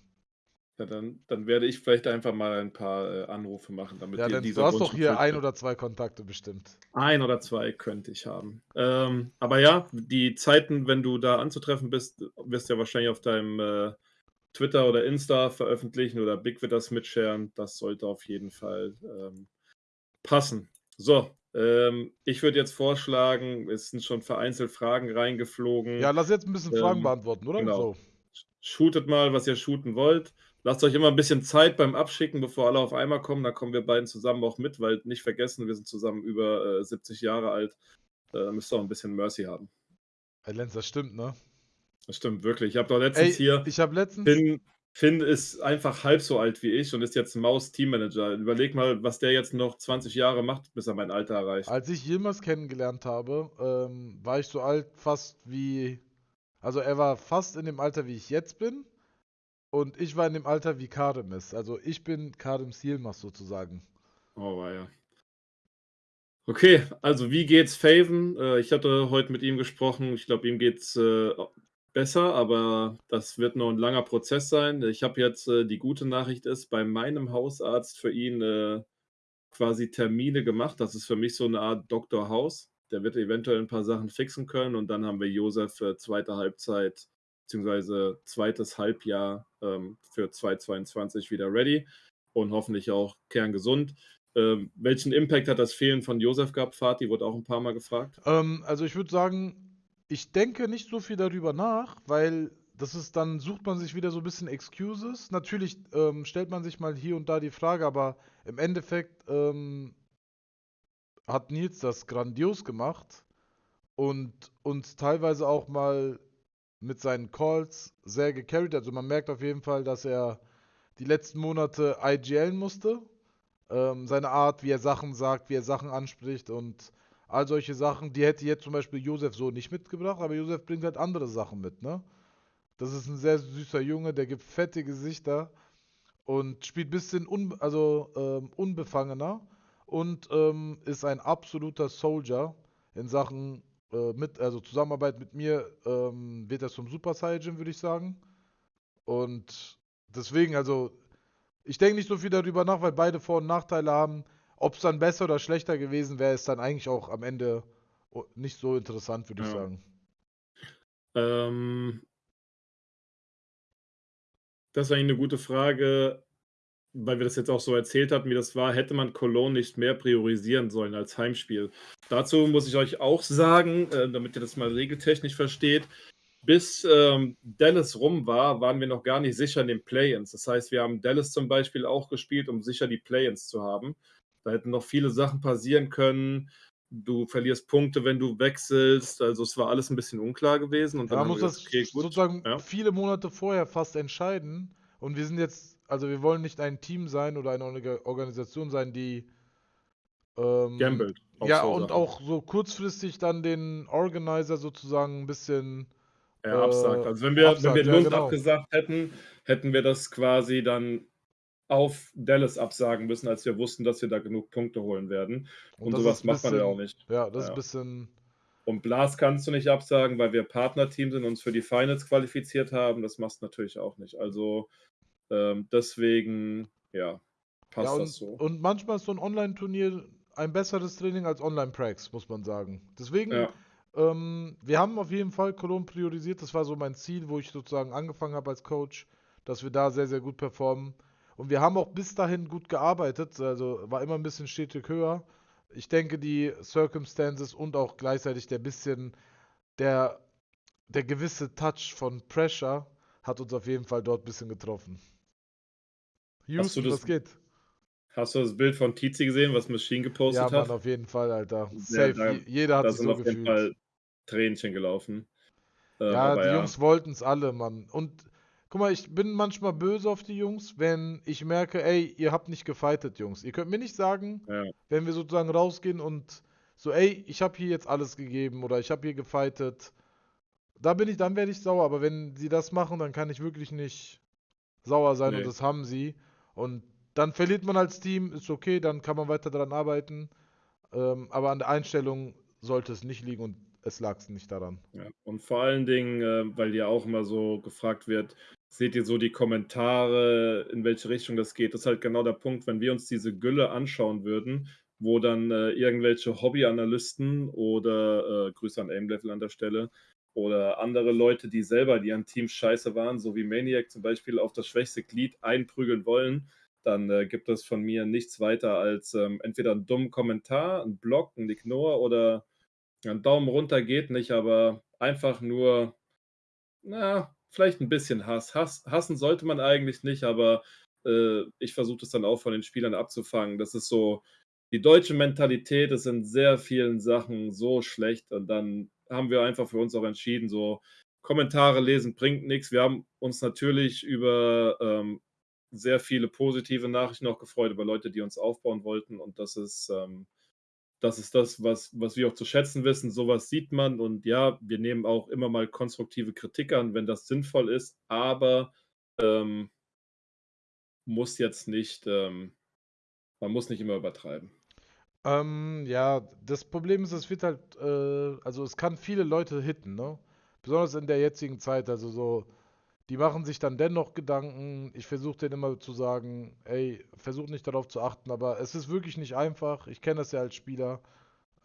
Ja, dann, dann werde ich vielleicht einfach mal ein paar äh, Anrufe machen, damit ja, denn du hast doch hier ein oder zwei Kontakte bestimmt. Ein oder zwei könnte ich haben. Ähm, aber ja, die Zeiten, wenn du da anzutreffen bist, wirst du ja wahrscheinlich auf deinem äh, Twitter oder Insta veröffentlichen oder Big wird das mitscheren. Das sollte auf jeden Fall ähm, passen. So, ähm, ich würde jetzt vorschlagen, es sind schon vereinzelt Fragen reingeflogen. Ja, lass jetzt ein bisschen Fragen ähm, beantworten, oder? Genau. So. Shootet mal, was ihr shooten wollt. Lasst euch immer ein bisschen Zeit beim Abschicken, bevor alle auf einmal kommen. Da kommen wir beiden zusammen auch mit, weil nicht vergessen, wir sind zusammen über äh, 70 Jahre alt. Da müsst ihr auch ein bisschen Mercy haben. Hey Lenz, das stimmt, ne? Das stimmt wirklich. Ich habe doch letztens Ey, hier. Ich habe letztens. Finn, Finn ist einfach halb so alt wie ich und ist jetzt Maus-Teammanager. Überleg mal, was der jetzt noch 20 Jahre macht, bis er mein Alter erreicht. Als ich Yilmaz kennengelernt habe, ähm, war ich so alt fast wie. Also er war fast in dem Alter, wie ich jetzt bin. Und ich war in dem Alter, wie Karim ist. Also ich bin Karim Yilmaz sozusagen. Oh, war ja. Okay, also wie geht's Faven? Äh, ich hatte heute mit ihm gesprochen. Ich glaube, ihm geht's äh, besser, aber das wird noch ein langer Prozess sein. Ich habe jetzt äh, die gute Nachricht ist, bei meinem Hausarzt für ihn äh, quasi Termine gemacht. Das ist für mich so eine Art Dr. Haus. Der wird eventuell ein paar Sachen fixen können und dann haben wir Josef für zweite Halbzeit beziehungsweise zweites Halbjahr ähm, für 2022 wieder ready und hoffentlich auch kerngesund. Ähm, welchen Impact hat das Fehlen von Josef gehabt, Fatih? Wurde auch ein paar Mal gefragt. Ähm, also ich würde sagen, ich denke nicht so viel darüber nach, weil das ist dann, sucht man sich wieder so ein bisschen Excuses. Natürlich ähm, stellt man sich mal hier und da die Frage, aber im Endeffekt ähm, hat Nils das grandios gemacht und uns teilweise auch mal mit seinen Calls sehr gecarried. Also man merkt auf jeden Fall, dass er die letzten Monate IGLen musste ähm, seine Art, wie er Sachen sagt, wie er Sachen anspricht und all solche Sachen, die hätte jetzt zum Beispiel Josef so nicht mitgebracht, aber Josef bringt halt andere Sachen mit, ne? Das ist ein sehr süßer Junge, der gibt fette Gesichter und spielt ein bisschen un also, ähm, unbefangener und ähm, ist ein absoluter Soldier in Sachen äh, mit, also Zusammenarbeit mit mir ähm, wird er zum Super Saiyan, würde ich sagen. Und deswegen, also ich denke nicht so viel darüber nach, weil beide Vor- und Nachteile haben. Ob es dann besser oder schlechter gewesen wäre, ist dann eigentlich auch am Ende nicht so interessant, würde ja. ich sagen. Ähm, das war eigentlich eine gute Frage, weil wir das jetzt auch so erzählt hatten, wie das war. Hätte man Cologne nicht mehr priorisieren sollen als Heimspiel? Dazu muss ich euch auch sagen, äh, damit ihr das mal regeltechnisch versteht, bis ähm, Dallas rum war, waren wir noch gar nicht sicher in den Play-ins. Das heißt, wir haben Dallas zum Beispiel auch gespielt, um sicher die Play-ins zu haben. Da hätten noch viele Sachen passieren können. Du verlierst Punkte, wenn du wechselst. Also es war alles ein bisschen unklar gewesen. Und dann man muss das okay, sozusagen ja. viele Monate vorher fast entscheiden. Und wir sind jetzt, also wir wollen nicht ein Team sein oder eine Organisation sein, die ähm, Gambelt. Ja, so und Sachen. auch so kurzfristig dann den Organizer sozusagen ein bisschen ja, absagt. Also wenn wir, absagt, wenn wir Lund ja, genau. abgesagt hätten, hätten wir das quasi dann auf Dallas absagen müssen, als wir wussten, dass wir da genug Punkte holen werden. Und, und sowas macht bisschen, man ja auch nicht. Ja, das ja. ist ein bisschen. Und Blas kannst du nicht absagen, weil wir Partnerteam sind und uns für die Finals qualifiziert haben. Das machst du natürlich auch nicht. Also ähm, deswegen, ja, passt ja, und, das so. Und manchmal ist so ein Online-Turnier ein besseres Training als Online-Prax, muss man sagen. Deswegen ja. Ähm, wir haben auf jeden Fall Cologne priorisiert. Das war so mein Ziel, wo ich sozusagen angefangen habe als Coach, dass wir da sehr, sehr gut performen. Und wir haben auch bis dahin gut gearbeitet. Also war immer ein bisschen stetig höher. Ich denke, die Circumstances und auch gleichzeitig der bisschen, der, der gewisse Touch von Pressure hat uns auf jeden Fall dort ein bisschen getroffen. Houston, das, was geht? Hast du das Bild von Tizi gesehen, was Machine gepostet ja, Mann, hat? Ja, auf jeden Fall, Alter. Safe. Da, Jeder hat es so gefühlt. Fall Tränchen gelaufen. Ähm, ja, die ja. Jungs wollten es alle, Mann. Und guck mal, ich bin manchmal böse auf die Jungs, wenn ich merke, ey, ihr habt nicht gefightet, Jungs. Ihr könnt mir nicht sagen, ja. wenn wir sozusagen rausgehen und so, ey, ich habe hier jetzt alles gegeben oder ich habe hier gefightet. Da bin ich, dann werde ich sauer. Aber wenn sie das machen, dann kann ich wirklich nicht sauer sein nee. und das haben sie. Und dann verliert man als Team, ist okay, dann kann man weiter daran arbeiten. Ähm, aber an der Einstellung sollte es nicht liegen und es lag nicht daran. Ja, und vor allen Dingen, äh, weil ja auch immer so gefragt wird, seht ihr so die Kommentare, in welche Richtung das geht? Das ist halt genau der Punkt, wenn wir uns diese Gülle anschauen würden, wo dann äh, irgendwelche Hobbyanalysten oder äh, Grüße an Aimlevel an der Stelle oder andere Leute, die selber, die an Teams scheiße waren, so wie Maniac zum Beispiel, auf das schwächste Glied einprügeln wollen, dann äh, gibt es von mir nichts weiter als ähm, entweder einen dummen Kommentar, einen Blog, einen Ignore oder ein Daumen runter geht nicht, aber einfach nur, na, vielleicht ein bisschen Hass. Hass hassen sollte man eigentlich nicht, aber äh, ich versuche das dann auch von den Spielern abzufangen. Das ist so die deutsche Mentalität ist in sehr vielen Sachen so schlecht und dann haben wir einfach für uns auch entschieden, so Kommentare lesen bringt nichts. Wir haben uns natürlich über ähm, sehr viele positive Nachrichten auch gefreut, über Leute, die uns aufbauen wollten und das ist ähm, das ist das, was, was wir auch zu schätzen wissen. Sowas sieht man und ja, wir nehmen auch immer mal konstruktive Kritik an, wenn das sinnvoll ist, aber ähm, muss jetzt nicht, ähm, man muss nicht immer übertreiben. Ähm, ja, das Problem ist, es wird halt, äh, also es kann viele Leute hitten, ne? Besonders in der jetzigen Zeit, also so, die machen sich dann dennoch Gedanken. Ich versuche denen immer zu sagen, ey, versuch nicht darauf zu achten, aber es ist wirklich nicht einfach. Ich kenne das ja als Spieler.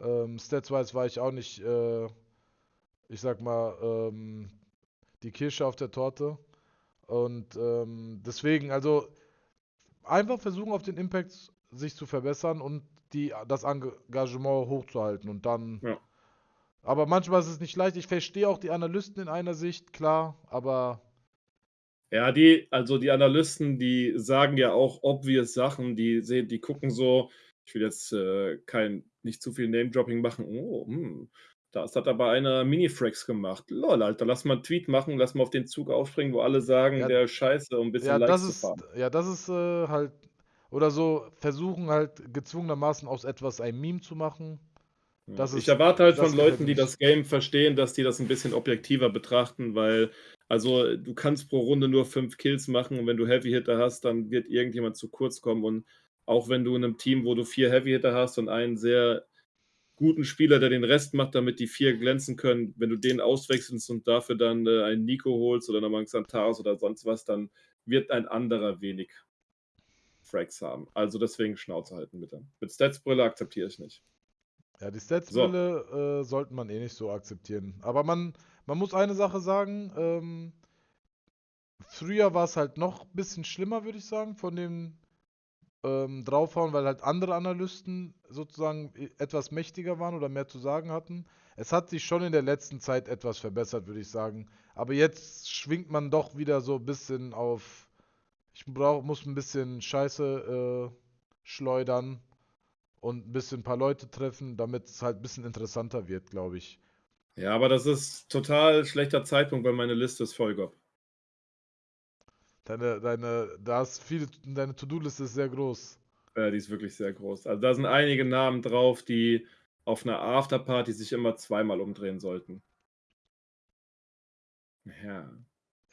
Ähm, Statswise war ich auch nicht, äh, ich sag mal, ähm, die Kirsche auf der Torte. Und ähm, deswegen, also einfach versuchen auf den Impact sich zu verbessern und die, das Engagement hochzuhalten und dann. Ja. Aber manchmal ist es nicht leicht. Ich verstehe auch die Analysten in einer Sicht, klar, aber. Ja, die, also die Analysten, die sagen ja auch obvious Sachen, die sehen, die gucken so, ich will jetzt äh, kein, nicht zu viel Name-Dropping machen. Oh, hm, das hat aber einer Mini-Frax gemacht. Lol, Alter, lass mal einen Tweet machen, lass mal auf den Zug aufspringen, wo alle sagen, ja, der ist scheiße, um ein bisschen ja, Likes zu fahren. Ja, das ist äh, halt oder so versuchen halt gezwungenermaßen aus etwas ein Meme zu machen. Ich ist, erwarte halt von Leuten, die das Game verstehen, dass die das ein bisschen objektiver betrachten, weil, also du kannst pro Runde nur fünf Kills machen und wenn du Heavy Hitter hast, dann wird irgendjemand zu kurz kommen und auch wenn du in einem Team, wo du vier Heavy Hitter hast und einen sehr guten Spieler, der den Rest macht, damit die vier glänzen können, wenn du den auswechselst und dafür dann äh, einen Nico holst oder nochmal einen Xantaros oder sonst was, dann wird ein anderer wenig Frags haben. Also deswegen Schnauze halten bitte. Mit Statsbrille akzeptiere ich nicht. Ja, die Statsbrille so. äh, sollte man eh nicht so akzeptieren. Aber man, man muss eine Sache sagen, ähm, früher war es halt noch ein bisschen schlimmer, würde ich sagen, von dem ähm, draufhauen, weil halt andere Analysten sozusagen e, etwas mächtiger waren oder mehr zu sagen hatten. Es hat sich schon in der letzten Zeit etwas verbessert, würde ich sagen. Aber jetzt schwingt man doch wieder so ein bisschen auf ich brauch, muss ein bisschen Scheiße äh, schleudern und ein bisschen ein paar Leute treffen, damit es halt ein bisschen interessanter wird, glaube ich. Ja, aber das ist total schlechter Zeitpunkt, weil meine Liste ist voll, Gob. Deine, deine, da ist viele, deine To-Do-Liste ist sehr groß. Ja, die ist wirklich sehr groß. Also da sind einige Namen drauf, die auf einer Afterparty sich immer zweimal umdrehen sollten. Ja.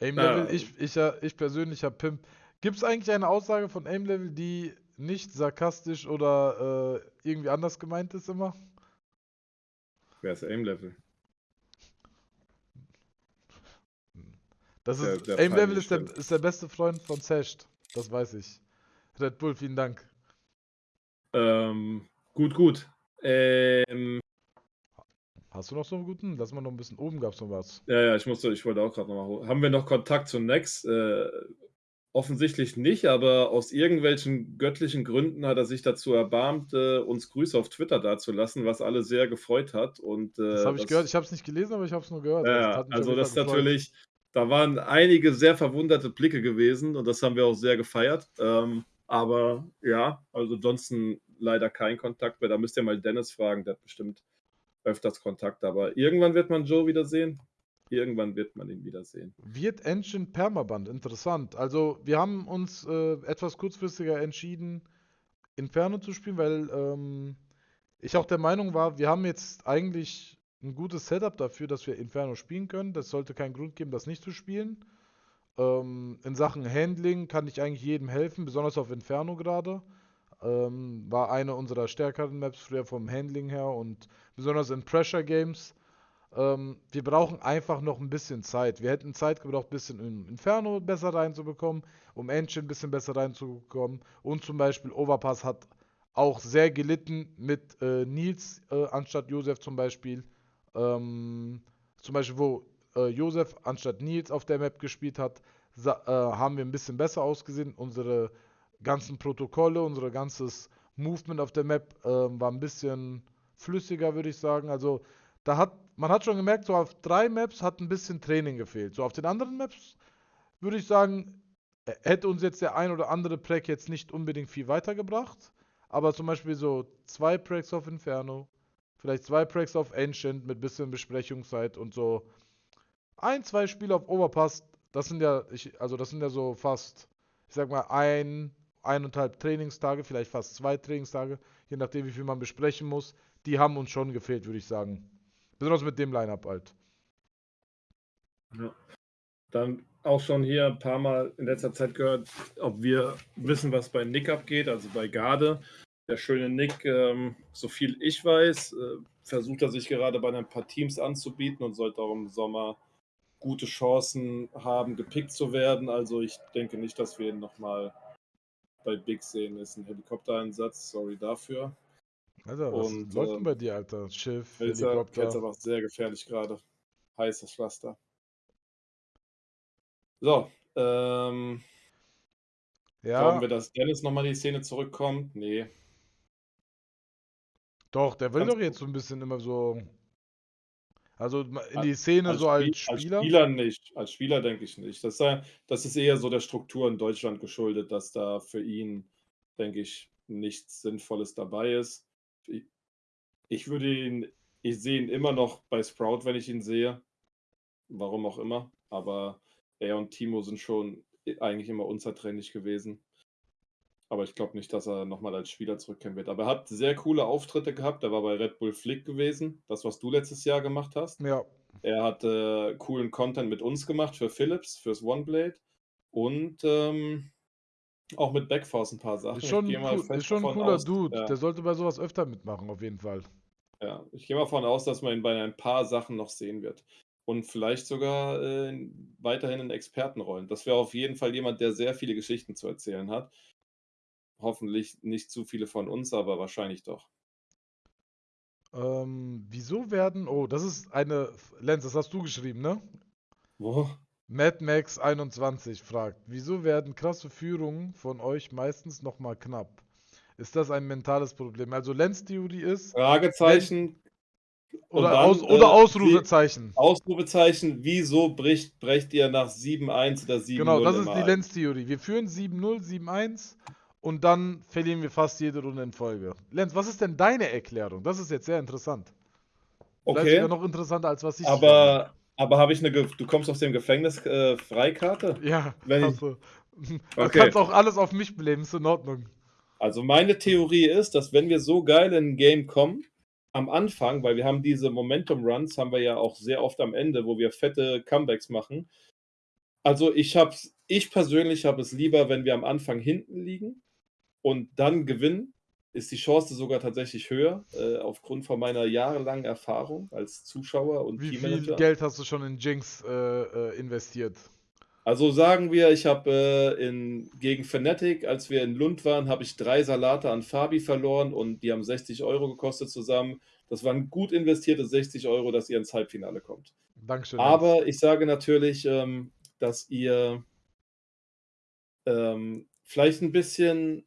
Aim-Level, ich, ich, ich persönlich habe Pimp. Gibt es eigentlich eine Aussage von Aim-Level, die nicht sarkastisch oder äh, irgendwie anders gemeint ist immer? Wer ist Aim-Level? Das ist, Aim-Level ist der, ist der beste Freund von Sasht. Das weiß ich. Red Bull, vielen Dank. Ähm, gut, gut. Ähm, Hast du noch so einen guten? Lass mal noch ein bisschen oben, gab es noch was. Ja, ja, ich musste, ich wollte auch gerade noch mal Haben wir noch Kontakt zu Nex? Äh, Offensichtlich nicht, aber aus irgendwelchen göttlichen Gründen hat er sich dazu erbarmt, äh, uns Grüße auf Twitter dazulassen, was alle sehr gefreut hat. Und, äh, das habe ich das, gehört. Ich habe es nicht gelesen, aber ich habe es nur gehört. Ja, das also das ist natürlich, da waren einige sehr verwunderte Blicke gewesen und das haben wir auch sehr gefeiert. Ähm, aber ja, also ansonsten leider kein Kontakt mehr. Da müsst ihr mal Dennis fragen, der hat bestimmt öfters Kontakt. Aber irgendwann wird man Joe wiedersehen. Irgendwann wird man ihn wiedersehen. Wird Ancient Permaband, interessant. Also wir haben uns äh, etwas kurzfristiger entschieden, Inferno zu spielen, weil ähm, ich auch der Meinung war, wir haben jetzt eigentlich ein gutes Setup dafür, dass wir Inferno spielen können. Das sollte keinen Grund geben, das nicht zu spielen. Ähm, in Sachen Handling kann ich eigentlich jedem helfen, besonders auf Inferno gerade. Ähm, war eine unserer stärkeren Maps früher vom Handling her und besonders in Pressure Games ähm, wir brauchen einfach noch ein bisschen Zeit. Wir hätten Zeit gebraucht, ein bisschen in Inferno besser reinzubekommen, um Ancient ein bisschen besser reinzubekommen. Und zum Beispiel Overpass hat auch sehr gelitten mit äh, Nils äh, anstatt Josef zum Beispiel. Ähm, zum Beispiel, wo äh, Josef anstatt Nils auf der Map gespielt hat, äh, haben wir ein bisschen besser ausgesehen. Unsere ganzen Protokolle, unser ganzes Movement auf der Map äh, war ein bisschen flüssiger, würde ich sagen. Also da hat, man hat schon gemerkt, so auf drei Maps hat ein bisschen Training gefehlt. So auf den anderen Maps würde ich sagen, hätte uns jetzt der ein oder andere Prack jetzt nicht unbedingt viel weitergebracht. Aber zum Beispiel so zwei Pracks auf Inferno, vielleicht zwei Pracks auf Ancient mit bisschen Besprechungszeit und so ein, zwei Spiele auf Overpass. Das sind ja, ich, also das sind ja so fast, ich sag mal, ein, eineinhalb Trainingstage, vielleicht fast zwei Trainingstage, je nachdem, wie viel man besprechen muss. Die haben uns schon gefehlt, würde ich sagen. Besonders mit dem Line-Up halt. Ja. Dann auch schon hier ein paar Mal in letzter Zeit gehört, ob wir wissen, was bei Nick abgeht, also bei Garde. Der schöne Nick, ähm, so viel ich weiß, äh, versucht er sich gerade bei ein paar Teams anzubieten und sollte auch im Sommer gute Chancen haben, gepickt zu werden. Also ich denke nicht, dass wir ihn nochmal bei Big sehen. Ist ein Helikoptereinsatz, sorry dafür. Also, was und, läuft denn äh, bei dir, Alter? Schiff, Helikopter. Jetzt aber sehr gefährlich gerade. Heißes Pflaster. So, ähm. Ja. Glauben wir, dass Dennis nochmal in die Szene zurückkommt? Nee. Doch, der will Ganz doch jetzt so ein bisschen immer so. Also in die Szene als so als Spieler? Als Spieler nicht. Als Spieler denke ich nicht. Das, das ist eher so der Struktur in Deutschland geschuldet, dass da für ihn, denke ich, nichts Sinnvolles dabei ist. Ich würde ihn, ich sehe ihn immer noch bei Sprout, wenn ich ihn sehe. Warum auch immer. Aber er und Timo sind schon eigentlich immer unzertrennlich gewesen. Aber ich glaube nicht, dass er nochmal als Spieler zurückkehren wird. Aber er hat sehr coole Auftritte gehabt. Er war bei Red Bull Flick gewesen. Das, was du letztes Jahr gemacht hast. Ja. Er hat äh, coolen Content mit uns gemacht für Philips, fürs OneBlade. Und ähm, auch mit Backforce ein paar Sachen. Ist schon, cool, ist schon ein cooler aus, Dude. Ja. Der sollte bei sowas öfter mitmachen, auf jeden Fall. Ja, ich gehe mal davon aus, dass man ihn bei ein paar Sachen noch sehen wird und vielleicht sogar äh, weiterhin in Expertenrollen. Das wäre auf jeden Fall jemand, der sehr viele Geschichten zu erzählen hat. Hoffentlich nicht zu viele von uns, aber wahrscheinlich doch. Ähm, wieso werden. Oh, das ist eine. Lenz, das hast du geschrieben, ne? Wo? Mad Max 21 fragt: Wieso werden krasse Führungen von euch meistens nochmal knapp? Ist das ein mentales Problem? Also Lenz Theorie ist. Fragezeichen, oder, dann, Aus, oder äh, Ausrufezeichen. Ausrufezeichen, wieso bricht, brecht ihr nach 7-1 oder 7-0? Genau, das ist die Lenz-Theorie. Wir führen 7-0, 7-1 und dann verlieren wir fast jede Runde in Folge. Lenz, was ist denn deine Erklärung? Das ist jetzt sehr interessant. Okay. Vielleicht sogar noch interessanter, als was ich Aber, aber habe ich eine. Ge du kommst aus dem Gefängnis äh, Freikarte? Ja, Wenn also, Du okay. kannst auch alles auf mich bleiben, ist in Ordnung. Also meine Theorie ist, dass wenn wir so geil in ein Game kommen, am Anfang, weil wir haben diese Momentum-Runs, haben wir ja auch sehr oft am Ende, wo wir fette Comebacks machen. Also ich habe ich persönlich habe es lieber, wenn wir am Anfang hinten liegen und dann gewinnen, ist die Chance sogar tatsächlich höher, äh, aufgrund von meiner jahrelangen Erfahrung als Zuschauer und Wie Teammanager. Wie viel Geld hast du schon in Jinx äh, äh, investiert? Also sagen wir, ich habe äh, gegen Fnatic, als wir in Lund waren, habe ich drei Salate an Fabi verloren und die haben 60 Euro gekostet zusammen. Das waren gut investierte 60 Euro, dass ihr ins Halbfinale kommt. Dankeschön. Aber ich sage natürlich, ähm, dass ihr ähm, vielleicht ein bisschen,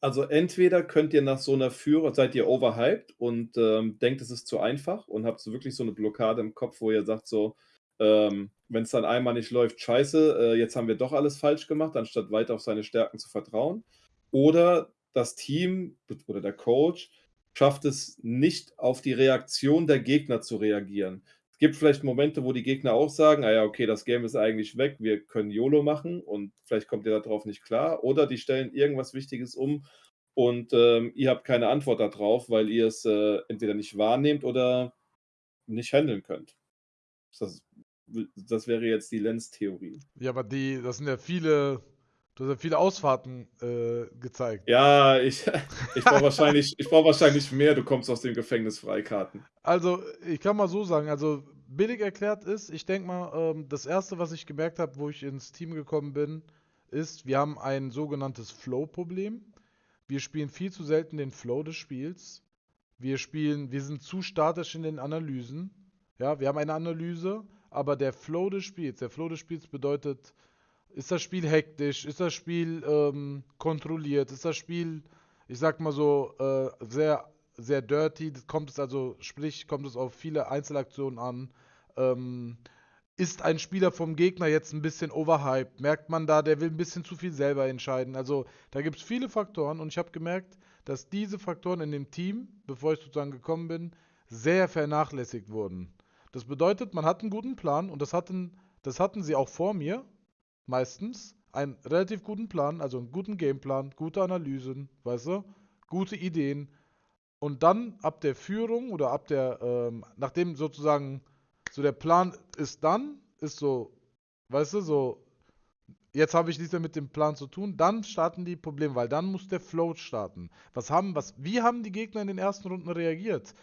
also entweder könnt ihr nach so einer Führer, seid ihr overhyped und ähm, denkt, es ist zu einfach und habt so wirklich so eine Blockade im Kopf, wo ihr sagt so, ähm, wenn es dann einmal nicht läuft, scheiße, äh, jetzt haben wir doch alles falsch gemacht, anstatt weiter auf seine Stärken zu vertrauen. Oder das Team oder der Coach schafft es nicht, auf die Reaktion der Gegner zu reagieren. Gibt vielleicht Momente, wo die Gegner auch sagen, ah ja, okay, das Game ist eigentlich weg, wir können YOLO machen und vielleicht kommt ihr darauf nicht klar. Oder die stellen irgendwas Wichtiges um und ähm, ihr habt keine Antwort darauf, weil ihr es äh, entweder nicht wahrnehmt oder nicht handeln könnt. Das das wäre jetzt die Lenz-Theorie. Ja, aber die, das sind ja viele, du hast ja viele Ausfahrten äh, gezeigt. Ja, ich, ich brauche wahrscheinlich, brauch wahrscheinlich mehr, du kommst aus dem Gefängnis Freikarten. Also, ich kann mal so sagen, also billig erklärt ist, ich denke mal, ähm, das erste, was ich gemerkt habe, wo ich ins Team gekommen bin, ist, wir haben ein sogenanntes Flow-Problem. Wir spielen viel zu selten den Flow des Spiels. Wir spielen, wir sind zu statisch in den Analysen. Ja, wir haben eine Analyse, aber der Flow des Spiels, der Flow des Spiels bedeutet ist das Spiel hektisch, ist das Spiel ähm, kontrolliert, ist das Spiel, ich sag mal so, äh, sehr, sehr dirty, kommt es also, sprich, kommt es auf viele Einzelaktionen an. Ähm, ist ein Spieler vom Gegner jetzt ein bisschen overhyped? Merkt man da, der will ein bisschen zu viel selber entscheiden? Also da gibt es viele Faktoren und ich habe gemerkt, dass diese Faktoren in dem Team, bevor ich sozusagen gekommen bin, sehr vernachlässigt wurden. Das bedeutet, man hat einen guten Plan und das hatten, das hatten sie auch vor mir, meistens. Einen relativ guten Plan, also einen guten Gameplan, gute Analysen, weißt du, gute Ideen. Und dann ab der Führung oder ab der, ähm, nachdem sozusagen so der Plan ist dann, ist so, weißt du, so, jetzt habe ich nichts mehr mit dem Plan zu tun, dann starten die Probleme, weil dann muss der Float starten. Was haben, was, wie haben die Gegner in den ersten Runden reagiert?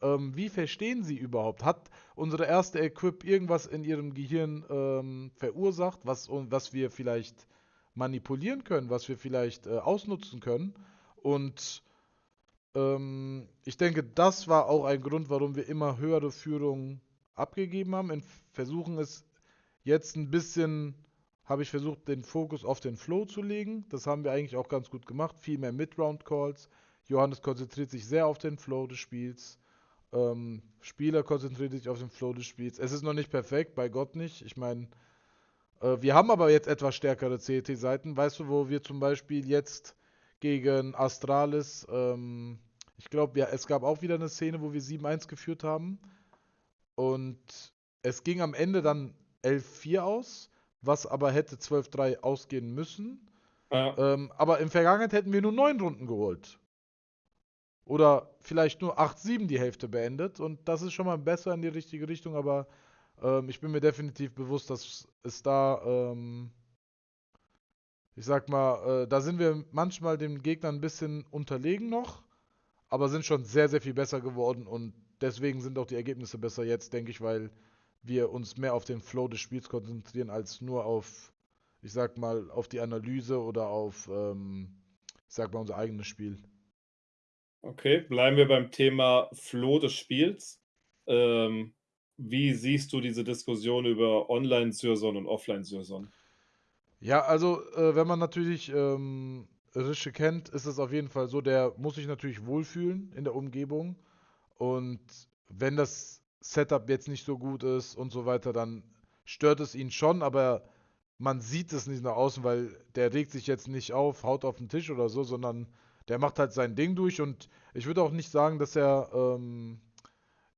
Ähm, wie verstehen sie überhaupt? Hat unsere erste Equip irgendwas in ihrem Gehirn ähm, verursacht, was, was wir vielleicht manipulieren können, was wir vielleicht äh, ausnutzen können? Und ähm, ich denke, das war auch ein Grund, warum wir immer höhere Führungen abgegeben haben. In versuchen es jetzt ein bisschen, habe ich versucht, den Fokus auf den Flow zu legen. Das haben wir eigentlich auch ganz gut gemacht. Viel mehr Mid-Round-Calls. Johannes konzentriert sich sehr auf den Flow des Spiels. Ähm, Spieler konzentriert sich auf den Flow des Spiels. Es ist noch nicht perfekt, bei Gott nicht. Ich meine, äh, wir haben aber jetzt etwas stärkere CT-Seiten. Weißt du, wo wir zum Beispiel jetzt gegen Astralis, ähm, ich glaube, ja, es gab auch wieder eine Szene, wo wir 7-1 geführt haben. Und es ging am Ende dann 11-4 aus, was aber hätte 12-3 ausgehen müssen. Ja. Ähm, aber in Vergangenheit hätten wir nur 9 Runden geholt. Oder vielleicht nur 8-7 die Hälfte beendet. Und das ist schon mal besser in die richtige Richtung, aber ähm, ich bin mir definitiv bewusst, dass es da, ähm, ich sag mal, äh, da sind wir manchmal dem Gegner ein bisschen unterlegen noch, aber sind schon sehr, sehr viel besser geworden und deswegen sind auch die Ergebnisse besser jetzt, denke ich, weil wir uns mehr auf den Flow des Spiels konzentrieren, als nur auf, ich sag mal, auf die Analyse oder auf, ähm, ich sag mal, unser eigenes Spiel. Okay, bleiben wir beim Thema Flow des Spiels. Ähm, wie siehst du diese Diskussion über Online-Syrson und Offline-Syrson? Ja, also äh, wenn man natürlich ähm, Rische kennt, ist es auf jeden Fall so, der muss sich natürlich wohlfühlen in der Umgebung. Und wenn das Setup jetzt nicht so gut ist und so weiter, dann stört es ihn schon, aber man sieht es nicht nach außen, weil der regt sich jetzt nicht auf, haut auf den Tisch oder so, sondern der macht halt sein Ding durch und ich würde auch nicht sagen, dass er ähm,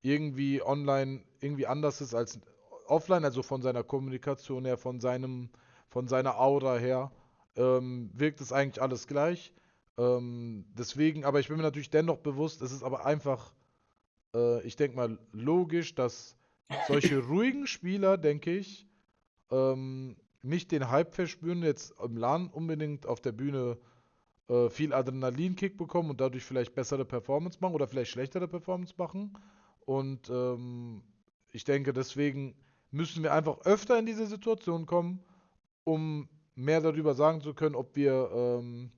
irgendwie online irgendwie anders ist als offline, also von seiner Kommunikation her, von seinem, von seiner Aura her, ähm, wirkt es eigentlich alles gleich. Ähm, deswegen, aber ich bin mir natürlich dennoch bewusst, es ist aber einfach, äh, ich denke mal, logisch, dass solche ruhigen Spieler, denke ich, ähm, nicht den Hype verspüren, jetzt im LAN unbedingt auf der Bühne äh, viel Adrenalinkick bekommen und dadurch vielleicht bessere Performance machen oder vielleicht schlechtere Performance machen. Und ähm, ich denke, deswegen müssen wir einfach öfter in diese Situation kommen, um mehr darüber sagen zu können, ob wir ähm,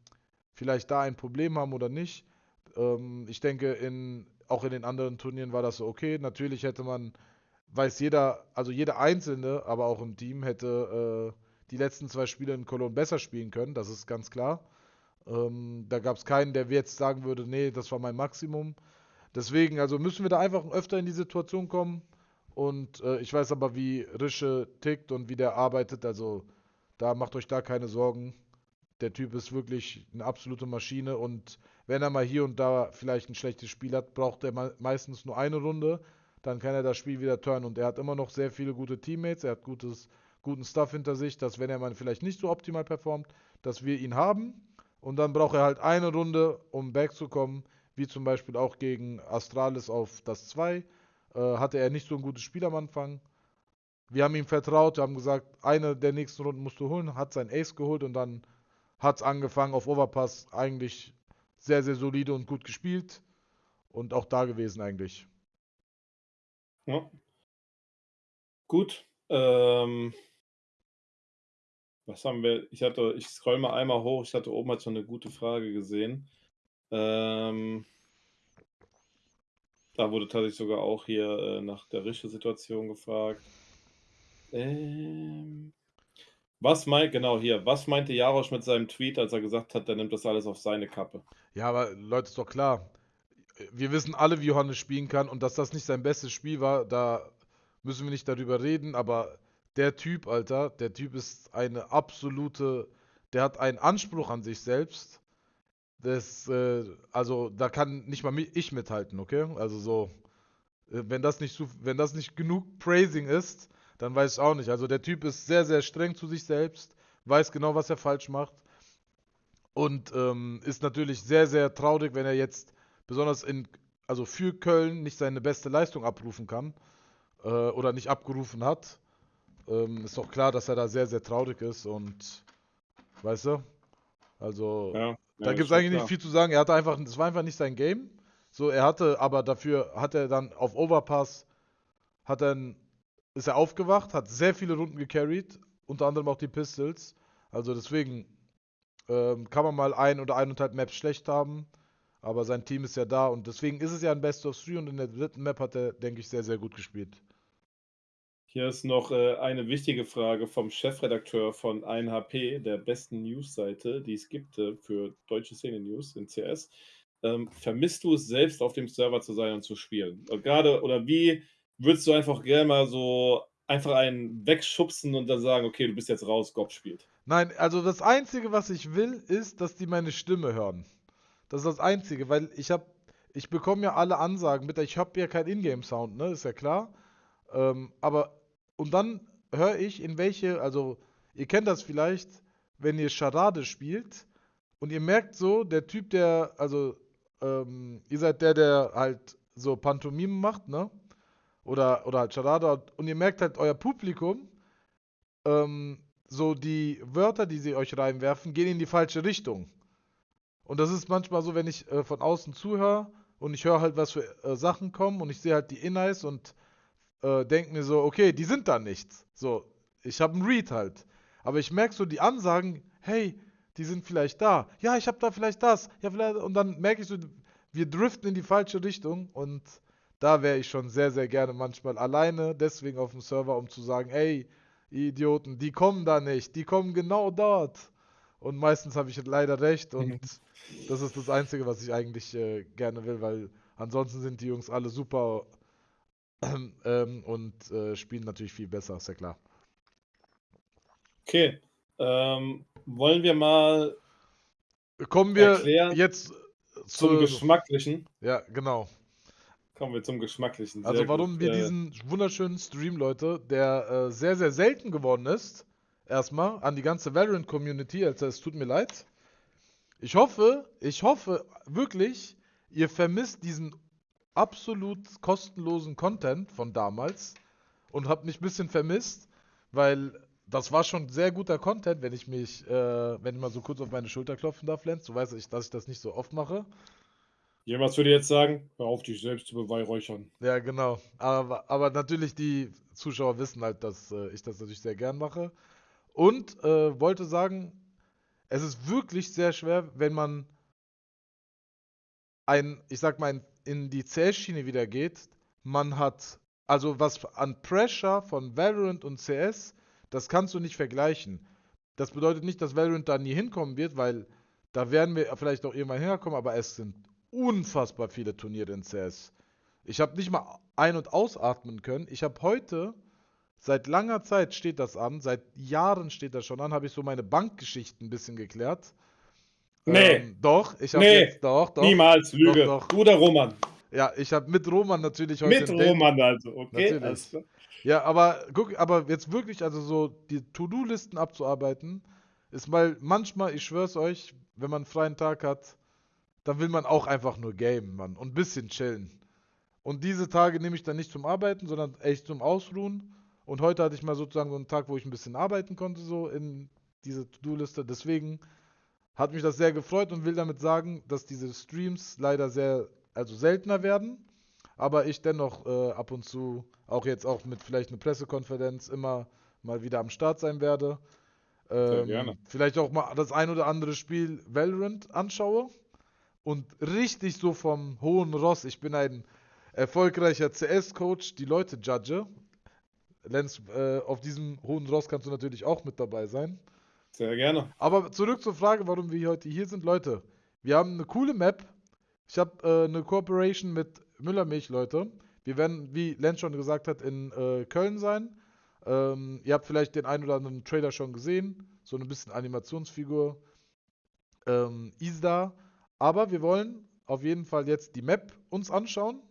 vielleicht da ein Problem haben oder nicht. Ähm, ich denke, in, auch in den anderen Turnieren war das so okay. Natürlich hätte man, weiß jeder, also jeder Einzelne, aber auch im Team hätte äh, die letzten zwei Spiele in Cologne besser spielen können, das ist ganz klar. Ähm, da gab es keinen, der jetzt sagen würde, nee, das war mein Maximum. Deswegen, also müssen wir da einfach öfter in die Situation kommen. Und äh, ich weiß aber, wie Rische tickt und wie der arbeitet. Also da macht euch da keine Sorgen. Der Typ ist wirklich eine absolute Maschine. Und wenn er mal hier und da vielleicht ein schlechtes Spiel hat, braucht er meistens nur eine Runde. Dann kann er das Spiel wieder turnen. Und er hat immer noch sehr viele gute Teammates. Er hat gutes, guten Stuff hinter sich, dass wenn er mal vielleicht nicht so optimal performt, dass wir ihn haben und dann braucht er halt eine Runde, um back wie zum Beispiel auch gegen Astralis auf das 2. Äh, hatte er nicht so ein gutes Spiel am Anfang. Wir haben ihm vertraut, wir haben gesagt, eine der nächsten Runden musst du holen, hat sein Ace geholt und dann hat es angefangen auf Overpass eigentlich sehr, sehr solide und gut gespielt und auch da gewesen eigentlich. Ja. Gut. Ähm, was haben wir? Ich hatte, ich scroll mal einmal hoch. Ich hatte oben halt schon eine gute Frage gesehen. Ähm, da wurde tatsächlich sogar auch hier äh, nach der Rische-Situation gefragt. Ähm, Was meint, genau hier, was meinte Jarosch mit seinem Tweet, als er gesagt hat, der nimmt das alles auf seine Kappe? Ja, aber Leute, ist doch klar. Wir wissen alle, wie Johannes spielen kann und dass das nicht sein bestes Spiel war, da müssen wir nicht darüber reden, aber der Typ, Alter, der Typ ist eine absolute, der hat einen Anspruch an sich selbst. Das, äh, also da kann nicht mal ich mithalten, okay? Also so, äh, wenn das nicht wenn das nicht genug Praising ist, dann weiß ich auch nicht. Also der Typ ist sehr, sehr streng zu sich selbst, weiß genau, was er falsch macht. Und ähm, ist natürlich sehr, sehr traurig, wenn er jetzt besonders in, also für Köln nicht seine beste Leistung abrufen kann äh, oder nicht abgerufen hat. Ähm, ist doch klar, dass er da sehr, sehr traurig ist und weißt du? Also ja, ja, da gibt es eigentlich nicht viel zu sagen. Er hatte einfach, es war einfach nicht sein Game. So, er hatte, aber dafür hat er dann auf Overpass, hat dann ist er aufgewacht, hat sehr viele Runden gecarried, unter anderem auch die Pistols. Also deswegen ähm, kann man mal ein oder eineinhalb Maps schlecht haben, aber sein Team ist ja da und deswegen ist es ja ein Best of Three und in der dritten Map hat er, denke ich, sehr, sehr gut gespielt. Hier ist noch äh, eine wichtige Frage vom Chefredakteur von 1HP, der besten News-Seite, die es gibt äh, für deutsche Szene-News in CS. Ähm, vermisst du es selbst, auf dem Server zu sein und zu spielen? Gerade oder wie würdest du einfach gerne mal so einfach einen wegschubsen und dann sagen, okay, du bist jetzt raus, Gob spielt? Nein, also das Einzige, was ich will, ist, dass die meine Stimme hören. Das ist das Einzige, weil ich habe, ich bekomme ja alle Ansagen mit, ich habe ja keinen Ingame-Sound, ne, ist ja klar. Ähm, aber, und dann höre ich, in welche, also, ihr kennt das vielleicht, wenn ihr Charade spielt und ihr merkt so, der Typ, der, also, ähm, ihr seid der, der halt so Pantomime macht, ne? oder, oder halt Charada und ihr merkt halt euer Publikum, ähm, so die Wörter, die sie euch reinwerfen, gehen in die falsche Richtung. Und das ist manchmal so, wenn ich äh, von außen zuhöre und ich höre halt, was für äh, Sachen kommen und ich sehe halt die Innights und äh, denke mir so, okay, die sind da nichts. So, ich habe einen Read halt. Aber ich merke so die Ansagen, hey, die sind vielleicht da. Ja, ich habe da vielleicht das. Ja, vielleicht. Und dann merke ich so, wir driften in die falsche Richtung und da wäre ich schon sehr, sehr gerne manchmal alleine, deswegen auf dem Server, um zu sagen, ey, Idioten, die kommen da nicht, die kommen genau dort. Und meistens habe ich leider recht und das ist das Einzige, was ich eigentlich äh, gerne will, weil ansonsten sind die Jungs alle super ähm, und äh, spielen natürlich viel besser, ist ja klar. Okay, ähm, wollen wir mal Kommen wir jetzt zum Geschmacklichen? Ja, genau. Kommen wir zum Geschmacklichen. Sehr also warum gut. wir äh, diesen wunderschönen Stream, Leute, der äh, sehr, sehr selten geworden ist, erstmal an die ganze Valorant-Community, also es tut mir leid. Ich hoffe, ich hoffe wirklich, ihr vermisst diesen absolut kostenlosen Content von damals und habt mich ein bisschen vermisst, weil das war schon sehr guter Content, wenn ich mich, äh, wenn ich mal so kurz auf meine Schulter klopfen darf, Lenz. Du weißt, dass ich das nicht so oft mache. Jemand würde jetzt sagen, hör auf, dich selbst zu beweihräuchern. Ja, genau. Aber, aber natürlich, die Zuschauer wissen halt, dass äh, ich das natürlich sehr gern mache. Und äh, wollte sagen, es ist wirklich sehr schwer, wenn man ein, ich sag mal, in die CS-Schiene wieder geht. Man hat, also was an Pressure von Valorant und CS, das kannst du nicht vergleichen. Das bedeutet nicht, dass Valorant da nie hinkommen wird, weil da werden wir vielleicht auch irgendwann hinkommen, aber es sind unfassbar viele Turniere in CS. Ich habe nicht mal ein- und ausatmen können. Ich habe heute, seit langer Zeit steht das an, seit Jahren steht das schon an, habe ich so meine Bankgeschichten ein bisschen geklärt. Nee. Ähm, doch, ich habe nee, jetzt, doch, doch. Niemals, Lüge. Doch, doch. Du oder Roman? Ja, ich habe mit Roman natürlich heute. Mit Roman also, okay. Natürlich. Ja, aber guck, aber jetzt wirklich, also so die To-Do-Listen abzuarbeiten, ist mal manchmal, ich schwör's euch, wenn man einen freien Tag hat, dann will man auch einfach nur gamen, Mann. Und ein bisschen chillen. Und diese Tage nehme ich dann nicht zum Arbeiten, sondern echt zum Ausruhen. Und heute hatte ich mal sozusagen so einen Tag, wo ich ein bisschen arbeiten konnte, so in diese To-Do-Liste. Deswegen hat mich das sehr gefreut und will damit sagen, dass diese Streams leider sehr, also seltener werden. Aber ich dennoch äh, ab und zu, auch jetzt auch mit vielleicht einer Pressekonferenz, immer mal wieder am Start sein werde. Ähm, vielleicht auch mal das ein oder andere Spiel Valorant anschaue und richtig so vom hohen Ross, ich bin ein erfolgreicher CS-Coach, die Leute judge. Lenz, äh, auf diesem hohen Ross kannst du natürlich auch mit dabei sein. Sehr gerne. Aber zurück zur Frage, warum wir heute hier sind. Leute, wir haben eine coole Map. Ich habe äh, eine Kooperation mit Müllermilch, Leute. Wir werden, wie Lenz schon gesagt hat, in äh, Köln sein. Ähm, ihr habt vielleicht den einen oder anderen Trailer schon gesehen. So ein bisschen Animationsfigur. Ähm, Isda. Aber wir wollen auf jeden Fall jetzt die Map uns anschauen.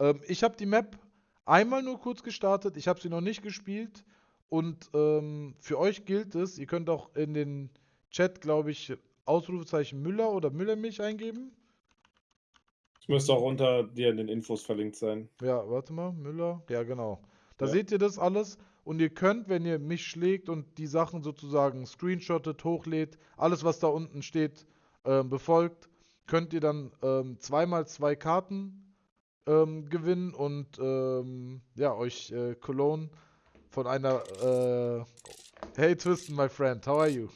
Ähm, ich habe die Map einmal nur kurz gestartet. Ich habe sie noch nicht gespielt. Und ähm, für euch gilt es, ihr könnt auch in den Chat, glaube ich, Ausrufezeichen Müller oder Müllermilch eingeben. Das müsste auch unter dir in den Infos verlinkt sein. Ja, warte mal, Müller. Ja, genau. Da ja. seht ihr das alles. Und ihr könnt, wenn ihr mich schlägt und die Sachen sozusagen screenshottet, hochlädt, alles, was da unten steht, äh, befolgt, könnt ihr dann ähm, zweimal zwei Karten ähm, gewinnen und ähm, ja, euch äh, Cologne von einer äh, Hey Twisten, my friend, how are you?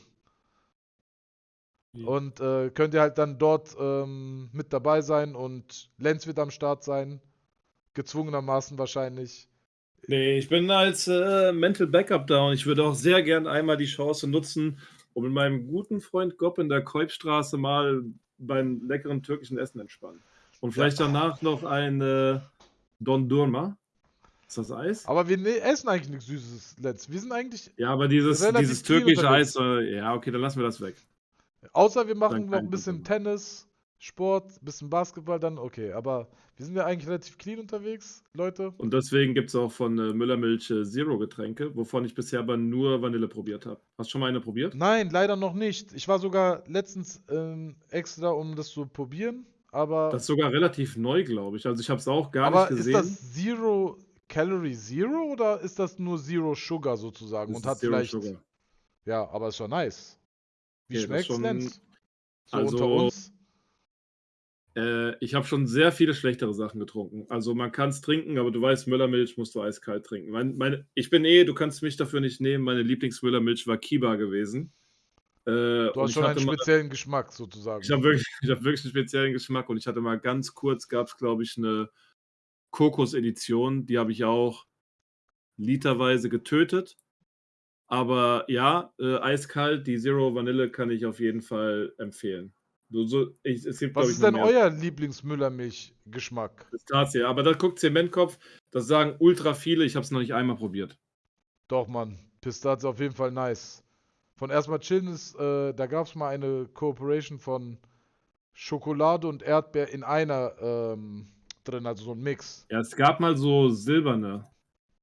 Ja. Und äh, könnt ihr halt dann dort ähm, mit dabei sein und Lenz wird am Start sein. Gezwungenermaßen wahrscheinlich. Nee, ich bin als äh, Mental Backup da und ich würde auch sehr gern einmal die Chance nutzen, um mit meinem guten Freund Gopp in der Kolbstraße mal beim leckeren türkischen Essen entspannen. Und vielleicht ja. danach noch ein äh, Don Durma. Ist das Eis? Aber wir essen eigentlich nichts Süßes, Let's. Wir sind eigentlich. Ja, aber dieses, dieses türkische Eis, äh, ja, okay, dann lassen wir das weg. Außer wir machen noch ein bisschen Tennis, Sport, bisschen Basketball, dann okay. Aber wir sind ja eigentlich relativ clean unterwegs, Leute. Und deswegen gibt es auch von äh, Müllermilch äh, Zero-Getränke, wovon ich bisher aber nur Vanille probiert habe. Hast du schon mal eine probiert? Nein, leider noch nicht. Ich war sogar letztens ähm, extra, um das zu probieren. Aber das ist sogar relativ neu, glaube ich. Also ich habe es auch gar nicht gesehen. Aber ist das Zero Calorie Zero oder ist das nur Zero Sugar sozusagen? Das und hat Zero vielleicht. Sugar. Ja, aber ist schon nice. Wie okay, schmeckt's schon... denn? So also, unter uns? Äh, ich habe schon sehr viele schlechtere Sachen getrunken. Also man kann es trinken, aber du weißt, Müllermilch musst du eiskalt trinken. Mein, meine, ich bin eh, du kannst mich dafür nicht nehmen, meine Lieblingsmüllermilch war Kiba gewesen. Äh, du hast schon einen speziellen mal, Geschmack sozusagen. Ich habe wirklich, hab wirklich einen speziellen Geschmack und ich hatte mal ganz kurz, gab es glaube ich eine Kokos-Edition, die habe ich auch literweise getötet. Aber ja, äh, eiskalt, die Zero Vanille kann ich auf jeden Fall empfehlen. So, so, ich, es gibt, Was ist denn euer Lieblingsmüllermilch-Geschmack? Pistazie, aber da guckt Zementkopf, das sagen ultra viele, ich habe es noch nicht einmal probiert. Doch, Mann, Pistazie auf jeden Fall nice. Von erstmal chillen ist, äh, da gab es mal eine Kooperation von Schokolade und Erdbeer in einer ähm, drin, also so ein Mix. Ja, es gab mal so silberne.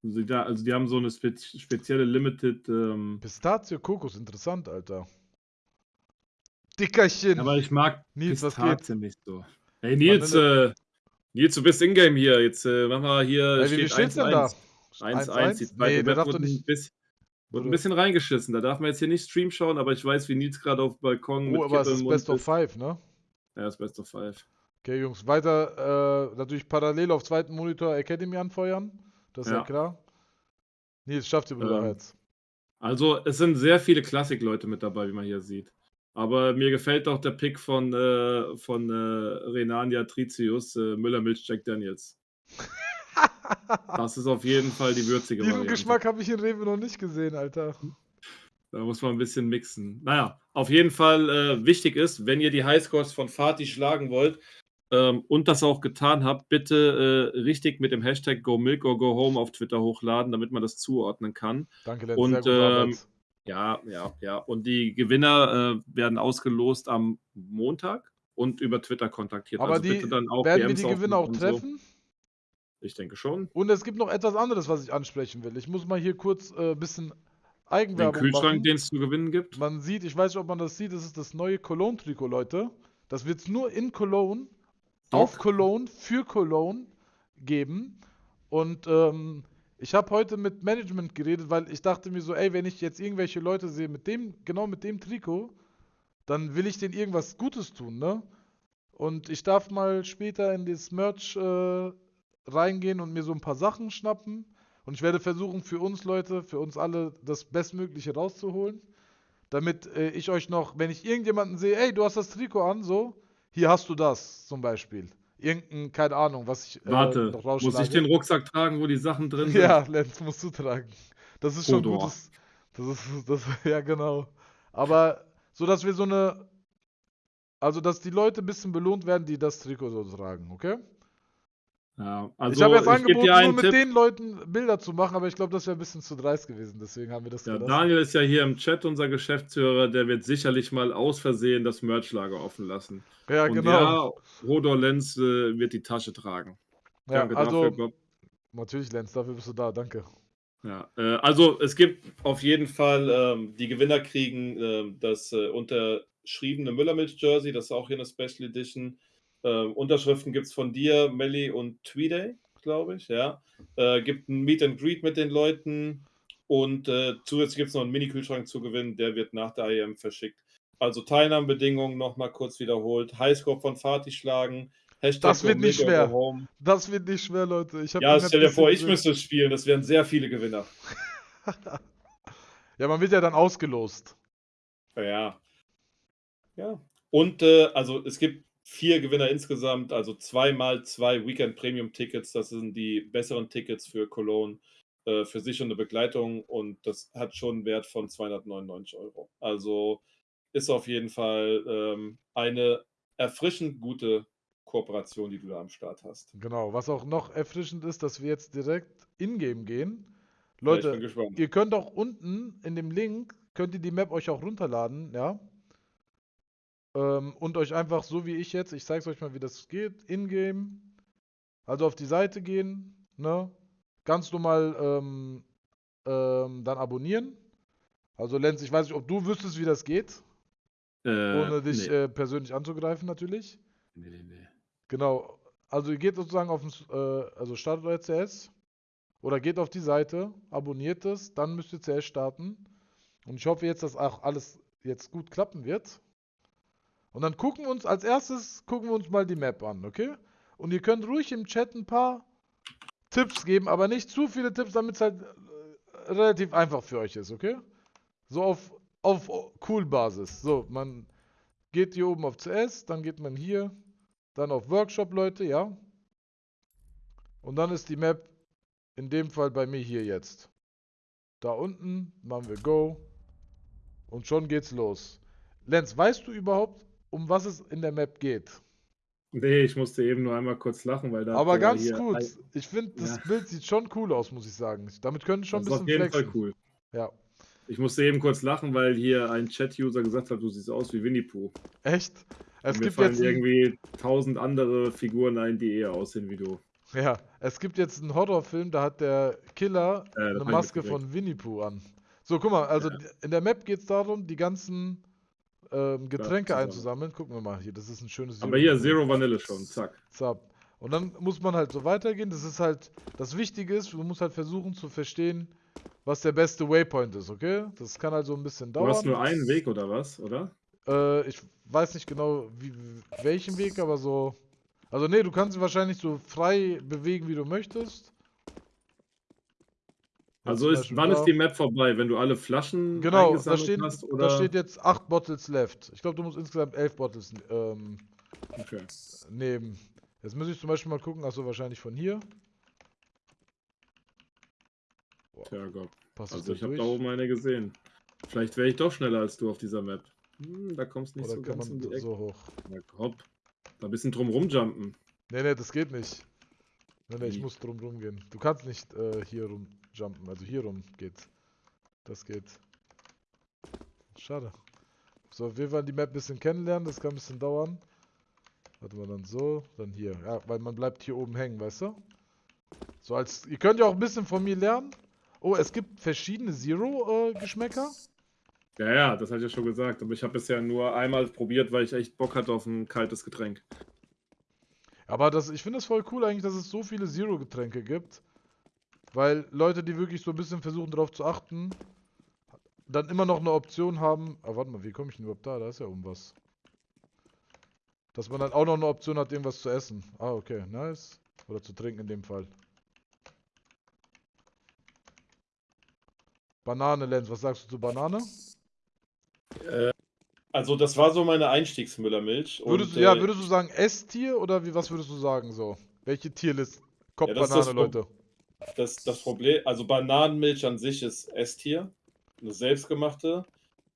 Also die, also die haben so eine spe spezielle Limited. Ähm Pistazie, Kokos, interessant, Alter. Dickerchen. Aber ich mag Nils, Pistazie nicht so. Hey Nils, äh, Nils, du bist Ingame hier. Jetzt äh, machen wir hier. Hey, wie steht's denn da? 1-1. Die zweite nee, wurde, ein bisschen, wurde ein bisschen reingeschissen. Da darf man jetzt hier nicht Stream schauen, aber ich weiß, wie Nils gerade auf Balkon oh, mit aber es ist Best of Five, ne? Ja, das Best of Five. Okay, Jungs, weiter äh, natürlich parallel auf zweiten Monitor Academy anfeuern. Das ist ja, ja klar. Nils, schafft ihr ähm, jetzt. Also, es sind sehr viele Klassik-Leute mit dabei, wie man hier sieht. Aber mir gefällt auch der Pick von, äh, von äh, Renania Tritius, äh, Müller-Milch Jack Daniels. das ist auf jeden Fall die würzige Diesen Variante. Geschmack habe ich in Rewe noch nicht gesehen, Alter. Da muss man ein bisschen mixen. Naja, auf jeden Fall äh, wichtig ist, wenn ihr die Highscores von Fatih schlagen wollt, ähm, und das auch getan habt, bitte äh, richtig mit dem Hashtag GoMilk or GoHome auf Twitter hochladen, damit man das zuordnen kann. Danke, Lenz. Und ähm, ja, ja, ja. Und die Gewinner äh, werden ausgelost am Montag und über Twitter kontaktiert. Aber also die, bitte dann auch werden DMs wir die Gewinner auch treffen? So. Ich denke schon. Und es gibt noch etwas anderes, was ich ansprechen will. Ich muss mal hier kurz ein äh, bisschen Eigenwerbung Den Kühlschrank, den es zu gewinnen gibt. Man sieht, ich weiß nicht, ob man das sieht, das ist das neue Cologne-Trikot, Leute. Das wird es nur in Cologne auf Cologne für Cologne geben. Und ähm, ich habe heute mit Management geredet, weil ich dachte mir so, ey, wenn ich jetzt irgendwelche Leute sehe mit dem, genau mit dem Trikot, dann will ich denen irgendwas Gutes tun, ne? Und ich darf mal später in das Merch äh, reingehen und mir so ein paar Sachen schnappen. Und ich werde versuchen, für uns Leute, für uns alle das Bestmögliche rauszuholen. Damit äh, ich euch noch, wenn ich irgendjemanden sehe, ey, du hast das Trikot an, so, hier hast du das zum Beispiel. irgendein, keine Ahnung, was ich äh, Warte, noch muss ich den Rucksack tragen, wo die Sachen drin sind? Ja, Lenz, musst du tragen. Das ist schon Hodor. gutes. Das ist, das, ja genau. Aber so, dass wir so eine, also dass die Leute ein bisschen belohnt werden, die das Trikot so tragen, okay? Ja, also ich habe jetzt angeboten, nur mit Tipp. den Leuten Bilder zu machen, aber ich glaube, das wäre ein bisschen zu dreist gewesen. Deswegen haben wir das ja, gelassen. Daniel ist ja hier im Chat unser Geschäftsführer, der wird sicherlich mal aus Versehen das Merchlager offen lassen. Ja, Und genau. Ja, Rodor Lenz äh, wird die Tasche tragen. Ja, Danke also, dafür. Natürlich, Lenz, dafür bist du da. Danke. Ja, äh, also es gibt auf jeden Fall, ähm, die Gewinner kriegen äh, das äh, unterschriebene Müllermilch-Jersey, das ist auch hier eine Special Edition. Ähm, Unterschriften gibt es von dir, Melly und Tweeday, glaube ich, ja. Äh, gibt ein Meet and Greet mit den Leuten und äh, zusätzlich gibt es noch einen Mini-Kühlschrank zu gewinnen, der wird nach der IM verschickt. Also Teilnahmebedingungen nochmal kurz wiederholt. Highscore von Fatih schlagen. Hashtag das wird nicht schwer. Das wird nicht schwer, Leute. Ich ja, stell dir vor, ich müsste es spielen. Das wären sehr viele Gewinner. ja, man wird ja dann ausgelost. Ja. Ja. Und äh, also es gibt vier Gewinner insgesamt, also zweimal zwei Weekend Premium Tickets. Das sind die besseren Tickets für Cologne, äh, für sich und eine Begleitung und das hat schon einen Wert von 299 Euro. Also ist auf jeden Fall ähm, eine erfrischend gute Kooperation, die du da am Start hast. Genau, was auch noch erfrischend ist, dass wir jetzt direkt in-game gehen. Leute, ja, ihr könnt auch unten in dem Link, könnt ihr die Map euch auch runterladen, ja. Ähm, und euch einfach so wie ich jetzt, ich zeige es euch mal, wie das geht, in-game, also auf die Seite gehen, ne, ganz normal ähm, ähm, dann abonnieren. Also Lenz, ich weiß nicht, ob du wüsstest, wie das geht, äh, ohne dich nee. äh, persönlich anzugreifen natürlich. Nee, nee, nee. Genau, also ihr geht sozusagen auf, äh, also startet euer CS oder geht auf die Seite, abonniert es, dann müsst ihr CS starten. Und ich hoffe jetzt, dass auch alles jetzt gut klappen wird. Und dann gucken wir uns, als erstes gucken wir uns mal die Map an, okay? Und ihr könnt ruhig im Chat ein paar Tipps geben, aber nicht zu viele Tipps, damit es halt äh, relativ einfach für euch ist, okay? So auf, auf Cool-Basis. So, man geht hier oben auf CS, dann geht man hier, dann auf Workshop, Leute, ja? Und dann ist die Map in dem Fall bei mir hier jetzt. Da unten machen wir Go. Und schon geht's los. Lenz, weißt du überhaupt, um was es in der Map geht. Nee, ich musste eben nur einmal kurz lachen, weil da. Aber ganz gut. Ich finde, das ja. Bild sieht schon cool aus, muss ich sagen. Damit können schon das ein bisschen ist auf jeden flexen. Fall cool. Ja. Ich musste eben kurz lachen, weil hier ein Chat-User gesagt hat, du siehst aus wie Winnie Pooh. Echt? Es gibt jetzt irgendwie tausend andere Figuren ein, die eher aussehen wie du. Ja, es gibt jetzt einen Horrorfilm, da hat der Killer äh, eine Maske von Winnie Pooh an. So, guck mal, also ja. in der Map geht es darum, die ganzen ähm, Getränke ja, einzusammeln. Gucken wir mal hier, das ist ein schönes Zero Aber hier Zero Vanille schon, zack. Zack. Und dann muss man halt so weitergehen. Das ist halt, das Wichtige ist, du musst halt versuchen zu verstehen, was der beste Waypoint ist, okay? Das kann halt so ein bisschen dauern. Du hast nur einen Weg oder was, oder? Äh, ich weiß nicht genau, wie, welchen Weg, aber so. Also, nee, du kannst ihn wahrscheinlich so frei bewegen, wie du möchtest. Also ist, wann ist die Map vorbei? Wenn du alle Flaschen genau, da steht, hast? Oder? Da steht jetzt 8 Bottles left. Ich glaube, du musst insgesamt 11 Bottles ähm, okay. nehmen. Jetzt muss ich zum Beispiel mal gucken, achso, wahrscheinlich von hier. Tja Gott. Passt also ich habe da oben eine gesehen. Vielleicht wäre ich doch schneller als du auf dieser Map. Hm, da kommst du nicht Oder so ganz um die Ecke. so hoch. Na hopp. Da ein bisschen drum rumjumpen. Nee, nee, das geht nicht. Nee, nee, ich muss drum rumgehen. Du kannst nicht äh, hier rum jumpen. Also hier rum geht's. Das geht. Schade. So, wir wollen die Map ein bisschen kennenlernen. Das kann ein bisschen dauern. Warte mal, dann so, dann hier. Ja, weil man bleibt hier oben hängen, weißt du? So als... Ihr könnt ja auch ein bisschen von mir lernen. Oh, es gibt verschiedene Zero-Geschmäcker. Äh, ja, ja, das hatte ich ja schon gesagt. Aber ich habe bisher nur einmal probiert, weil ich echt Bock hatte auf ein kaltes Getränk. Aber das, ich finde es voll cool eigentlich, dass es so viele Zero-Getränke gibt. Weil Leute, die wirklich so ein bisschen versuchen darauf zu achten, dann immer noch eine Option haben. Ah, warte mal, wie komme ich denn überhaupt da? Da ist ja irgendwas. Dass man dann auch noch eine Option hat, irgendwas zu essen. Ah, okay, nice. Oder zu trinken in dem Fall. Banane, Lenz, was sagst du zu Banane? Äh, Also das war so meine Einstiegsmüllermilch. Würdest du, ja, äh, würdest du sagen S-Tier oder wie, was würdest du sagen so? Welche Tierlist? Kopf ja, Banane, Leute. Das, das Problem, also Bananenmilch an sich ist S-Tier, eine selbstgemachte.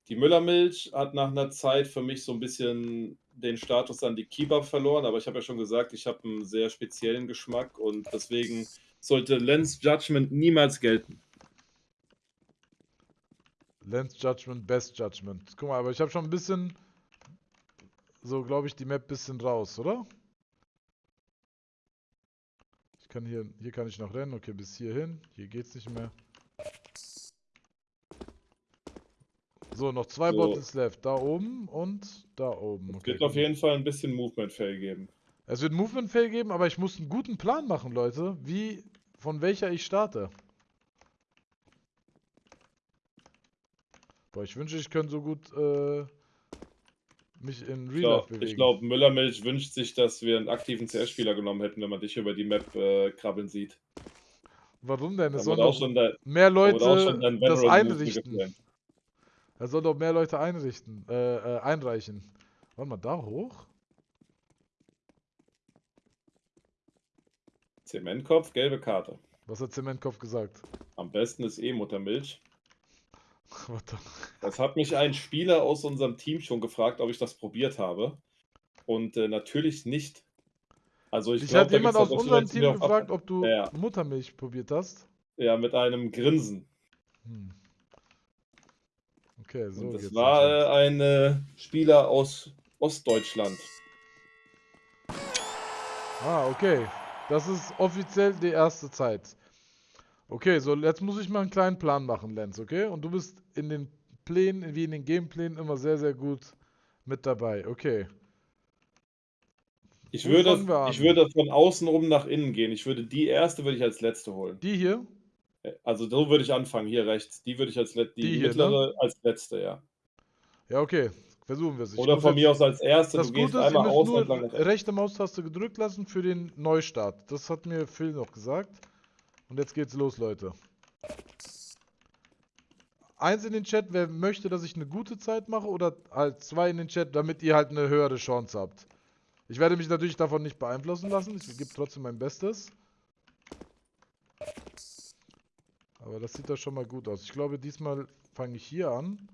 Die Müllermilch hat nach einer Zeit für mich so ein bisschen den Status an die Kebab verloren, aber ich habe ja schon gesagt, ich habe einen sehr speziellen Geschmack und deswegen sollte Lens Judgment niemals gelten. Lens Judgment, Best Judgment. Guck mal, aber ich habe schon ein bisschen, so glaube ich, die Map ein bisschen raus, oder? Kann hier, hier kann ich noch rennen. Okay, bis hierhin. Hier geht's nicht mehr. So, noch zwei so. Bottles left. Da oben und da oben. Okay, es wird auf jeden Fall ein bisschen Movement-Fail geben. Es wird Movement-Fail geben, aber ich muss einen guten Plan machen, Leute. Wie, von welcher ich starte. Boah, ich wünsche, ich könnte so gut äh, mich in Real Life bewegen. Ich glaube, Müllermilch wünscht sich, dass wir einen aktiven CS-Spieler genommen hätten, wenn man dich über die Map äh, krabbeln sieht. Warum denn? Es sollen doch mehr Leute das einrichten. Er soll doch mehr Leute einrichten, äh, äh, einreichen. Warte mal, da hoch? Zementkopf, gelbe Karte. Was hat Zementkopf gesagt? Am besten ist eh Muttermilch. Das hat mich ein Spieler aus unserem Team schon gefragt, ob ich das probiert habe. Und äh, natürlich nicht. Also ich, ich glaube, jemand aus unserem Team gefragt, ob du ja. Muttermilch probiert hast. Ja, mit einem Grinsen. Hm. Okay, so. Und das war äh, ein äh, Spieler aus Ostdeutschland. Ah, okay. Das ist offiziell die erste Zeit. Okay, so jetzt muss ich mal einen kleinen Plan machen, Lenz, okay? Und du bist in den Plänen, wie in den Gameplänen, immer sehr, sehr gut mit dabei. Okay. Ich würde, ich würde von außen rum nach innen gehen. Ich würde die erste würde ich als letzte holen. Die hier? Also so würde ich anfangen, hier rechts. Die würde ich als letzte, die, die hier, mittlere ne? als letzte, ja. Ja, okay. Versuchen wir es. Oder von mir aus als erste. Das du Gute ist, einmal müsst nur rechte Maustaste gedrückt lassen für den Neustart. Das hat mir Phil noch gesagt. Und jetzt geht's los, Leute. Eins in den Chat, wer möchte, dass ich eine gute Zeit mache oder halt zwei in den Chat, damit ihr halt eine höhere Chance habt. Ich werde mich natürlich davon nicht beeinflussen lassen. Ich gebe trotzdem mein Bestes. Aber das sieht doch schon mal gut aus. Ich glaube, diesmal fange ich hier an.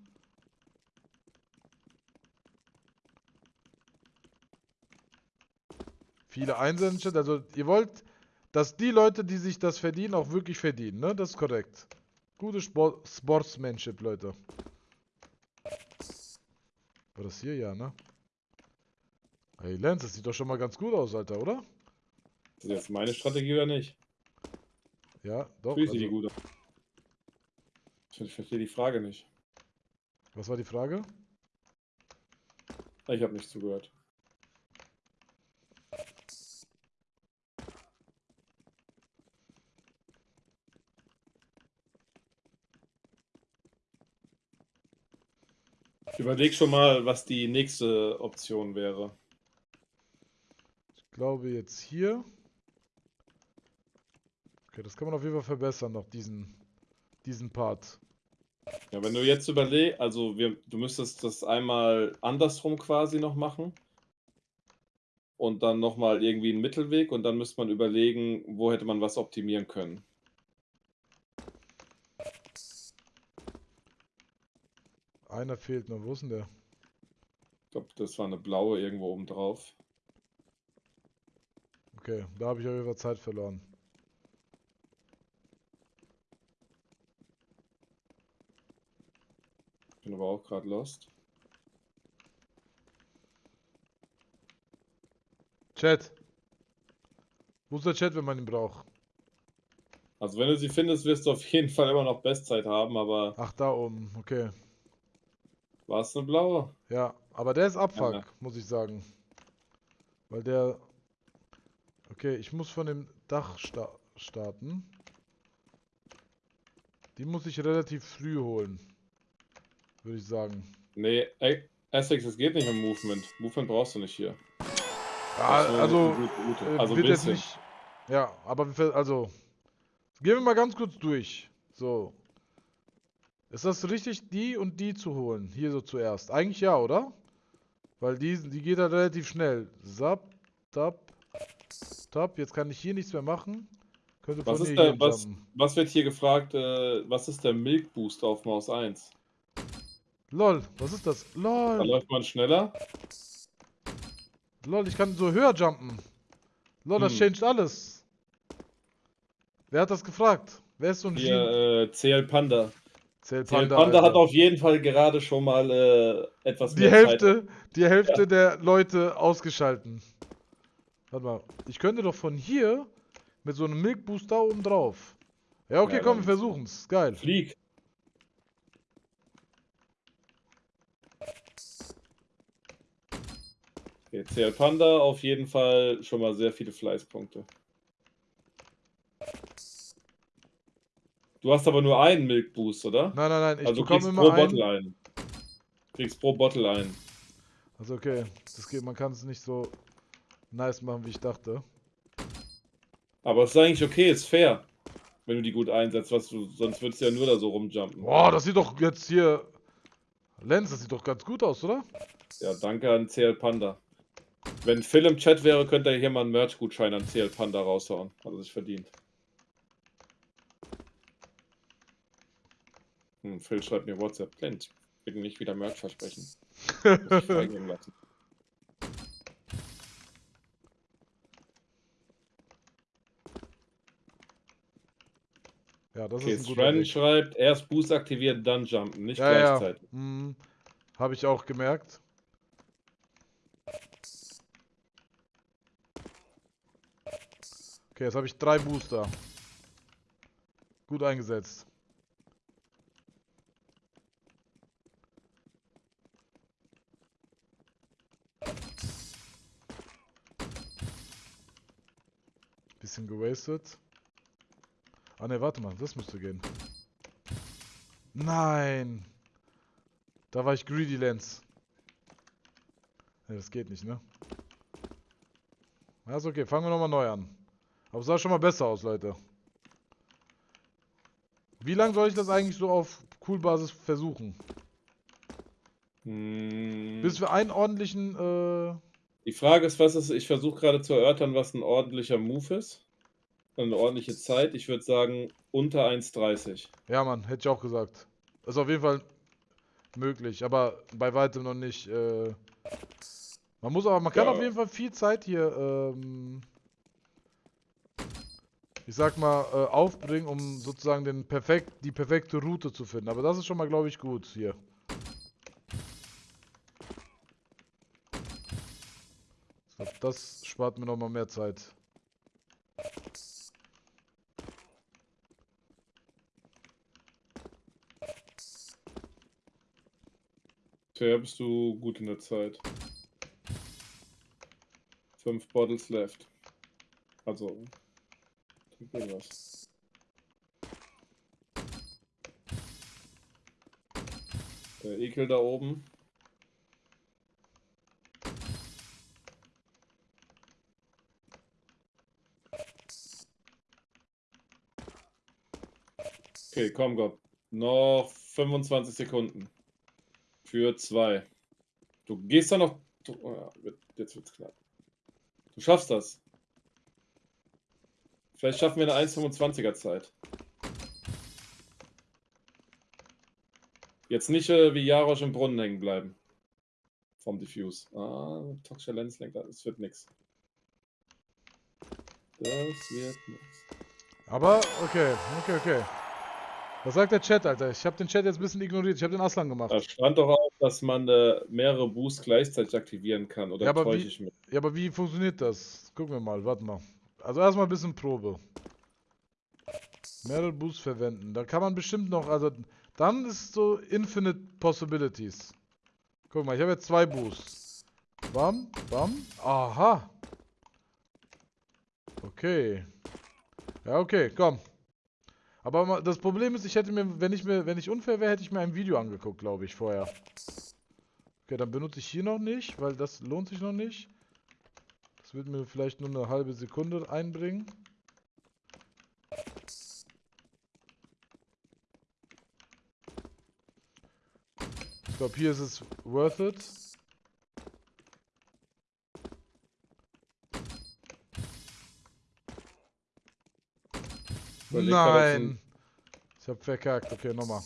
Viele Einser in Chat. Also ihr wollt dass die Leute, die sich das verdienen, auch wirklich verdienen, ne? Das ist korrekt. Gute Sport Sportsmanship, Leute. War das hier? Ja, ne? Hey, Lenz, das sieht doch schon mal ganz gut aus, Alter, oder? Das ist meine Strategie oder nicht? Ja, doch. Fühlt also... die gut Ich verstehe die Frage nicht. Was war die Frage? Ich habe nicht zugehört. Ich überlege schon mal, was die nächste Option wäre. Ich glaube jetzt hier. Okay, das kann man auf jeden Fall verbessern, noch diesen, diesen Part. Ja, wenn du jetzt überlegst, also wir, du müsstest das einmal andersrum quasi noch machen. Und dann nochmal irgendwie einen Mittelweg und dann müsste man überlegen, wo hätte man was optimieren können. Einer fehlt noch. Wo ist denn der? Ich glaube, das war eine blaue irgendwo oben drauf. Okay, da habe ich auf jeden Fall Zeit verloren. Bin aber auch gerade lost. Chat. Wo ist der Chat, wenn man ihn braucht? Also wenn du sie findest, wirst du auf jeden Fall immer noch Bestzeit haben, aber... Ach, da oben, okay. War es eine blaue? Ja, aber der ist Abfuck, ja. muss ich sagen. Weil der... Okay, ich muss von dem Dach sta starten. Die muss ich relativ früh holen. Würde ich sagen. Nee, Essex, es geht nicht mit Movement. Movement brauchst du nicht hier. Ja, also. Äh, also wird jetzt nicht. Ja, aber also. Gehen wir mal ganz kurz durch. So. Ist das richtig, die und die zu holen? Hier so zuerst. Eigentlich ja, oder? Weil die, die geht halt relativ schnell. Zap, tap, tap. Jetzt kann ich hier nichts mehr machen. Könnte was, ist der, was, was, wird hier gefragt? Äh, was ist der Milk Boost auf Maus 1? Lol, was ist das? Lol. Da läuft man schneller. Lol, ich kann so höher jumpen. Lol, das hm. changed alles. Wer hat das gefragt? Wer ist so ein Hier, äh, CL Panda. CL Panda, CL Panda hat auf jeden Fall gerade schon mal äh, etwas die mehr Hälfte, Zeit. Die Hälfte ja. der Leute ausgeschalten. Warte mal, ich könnte doch von hier mit so einem Milk Booster oben drauf. Ja, okay, ja, komm, wir versuchen's. Geil. Flieg. Okay, CL Panda auf jeden Fall schon mal sehr viele Fleißpunkte. Du hast aber nur einen Milk Boost, oder? Nein, nein, nein. Ich also du kriegst pro Bottle einen. Kriegst pro Bottle einen. Also okay, das geht, man kann es nicht so nice machen, wie ich dachte. Aber es ist eigentlich okay, ist fair. Wenn du die gut einsetzt, was du, sonst würdest du ja nur da so rumjumpen. Boah, das sieht doch jetzt hier. Lenz, das sieht doch ganz gut aus, oder? Ja, danke an CL Panda. Wenn Phil im Chat wäre, könnte er hier mal einen Merch-Gutschein an CL Panda raushauen. Hat er sich verdient. Hm, Phil schreibt mir WhatsApp. Clint, bitte nicht wieder Merch versprechen. Muss ich lassen. Ja, das okay, ist ein guter Sven schreibt, erst Boost aktivieren, dann jumpen, nicht ja, gleichzeitig. Ja. Hm, Habe ich auch gemerkt. Okay, jetzt habe ich drei Booster. Gut eingesetzt. Bisschen gewastet. Ah ne, warte mal, das müsste gehen. Nein! Da war ich Greedy Lens. Ne, das geht nicht, ne? Ja, ist okay, fangen wir nochmal neu an. Aber es sah schon mal besser aus, Leute. Wie lange soll ich das eigentlich so auf Cool-Basis versuchen? Hm. Bis wir einen ordentlichen, äh... Die Frage ist, was ist, ich versuche gerade zu erörtern, was ein ordentlicher Move ist eine ordentliche Zeit. Ich würde sagen unter 1,30. Ja, Mann, hätte ich auch gesagt. Ist auf jeden Fall möglich, aber bei weitem noch nicht. Äh man muss aber, man kann ja. auf jeden Fall viel Zeit hier, ähm ich sag mal, äh, aufbringen, um sozusagen den perfekt, die perfekte Route zu finden. Aber das ist schon mal, glaube ich, gut hier. Das spart mir noch mal mehr Zeit. Bisher bist du gut in der Zeit. Fünf Bottles left. Also, trink irgendwas. Der Ekel da oben. Okay, komm Gott. Noch 25 Sekunden. Für zwei. Du gehst da noch. Oh jetzt wird's knapp. Du schaffst das. Vielleicht schaffen wir eine 1,25er Zeit. Jetzt nicht äh, wie Jarosch im Brunnen hängen bleiben. Vom Diffuse. Ah, toxischer Lenslenker. Das wird nix. Das wird nix. Aber, okay, okay, okay. Was sagt der Chat, Alter? Ich habe den Chat jetzt ein bisschen ignoriert. Ich habe den Aslan gemacht. Da stand doch auch, dass man äh, mehrere Boosts gleichzeitig aktivieren kann. Oder ja, aber täusche wie, ich mich? Ja, aber wie funktioniert das? Gucken wir mal, warte mal. Also erstmal ein bisschen Probe. Mehrere Boosts verwenden. Da kann man bestimmt noch, also dann ist so Infinite Possibilities. Guck mal, ich habe jetzt zwei Boosts. Bam, bam. Aha. Okay. Ja, okay, komm. Aber das Problem ist, ich hätte mir, wenn ich mir, wenn ich unfair wäre, hätte ich mir ein Video angeguckt, glaube ich, vorher. Okay, dann benutze ich hier noch nicht, weil das lohnt sich noch nicht. Das wird mir vielleicht nur eine halbe Sekunde einbringen. Ich glaube, hier ist es worth it. Überleg Nein! Ich hab verkackt. Okay, nochmal.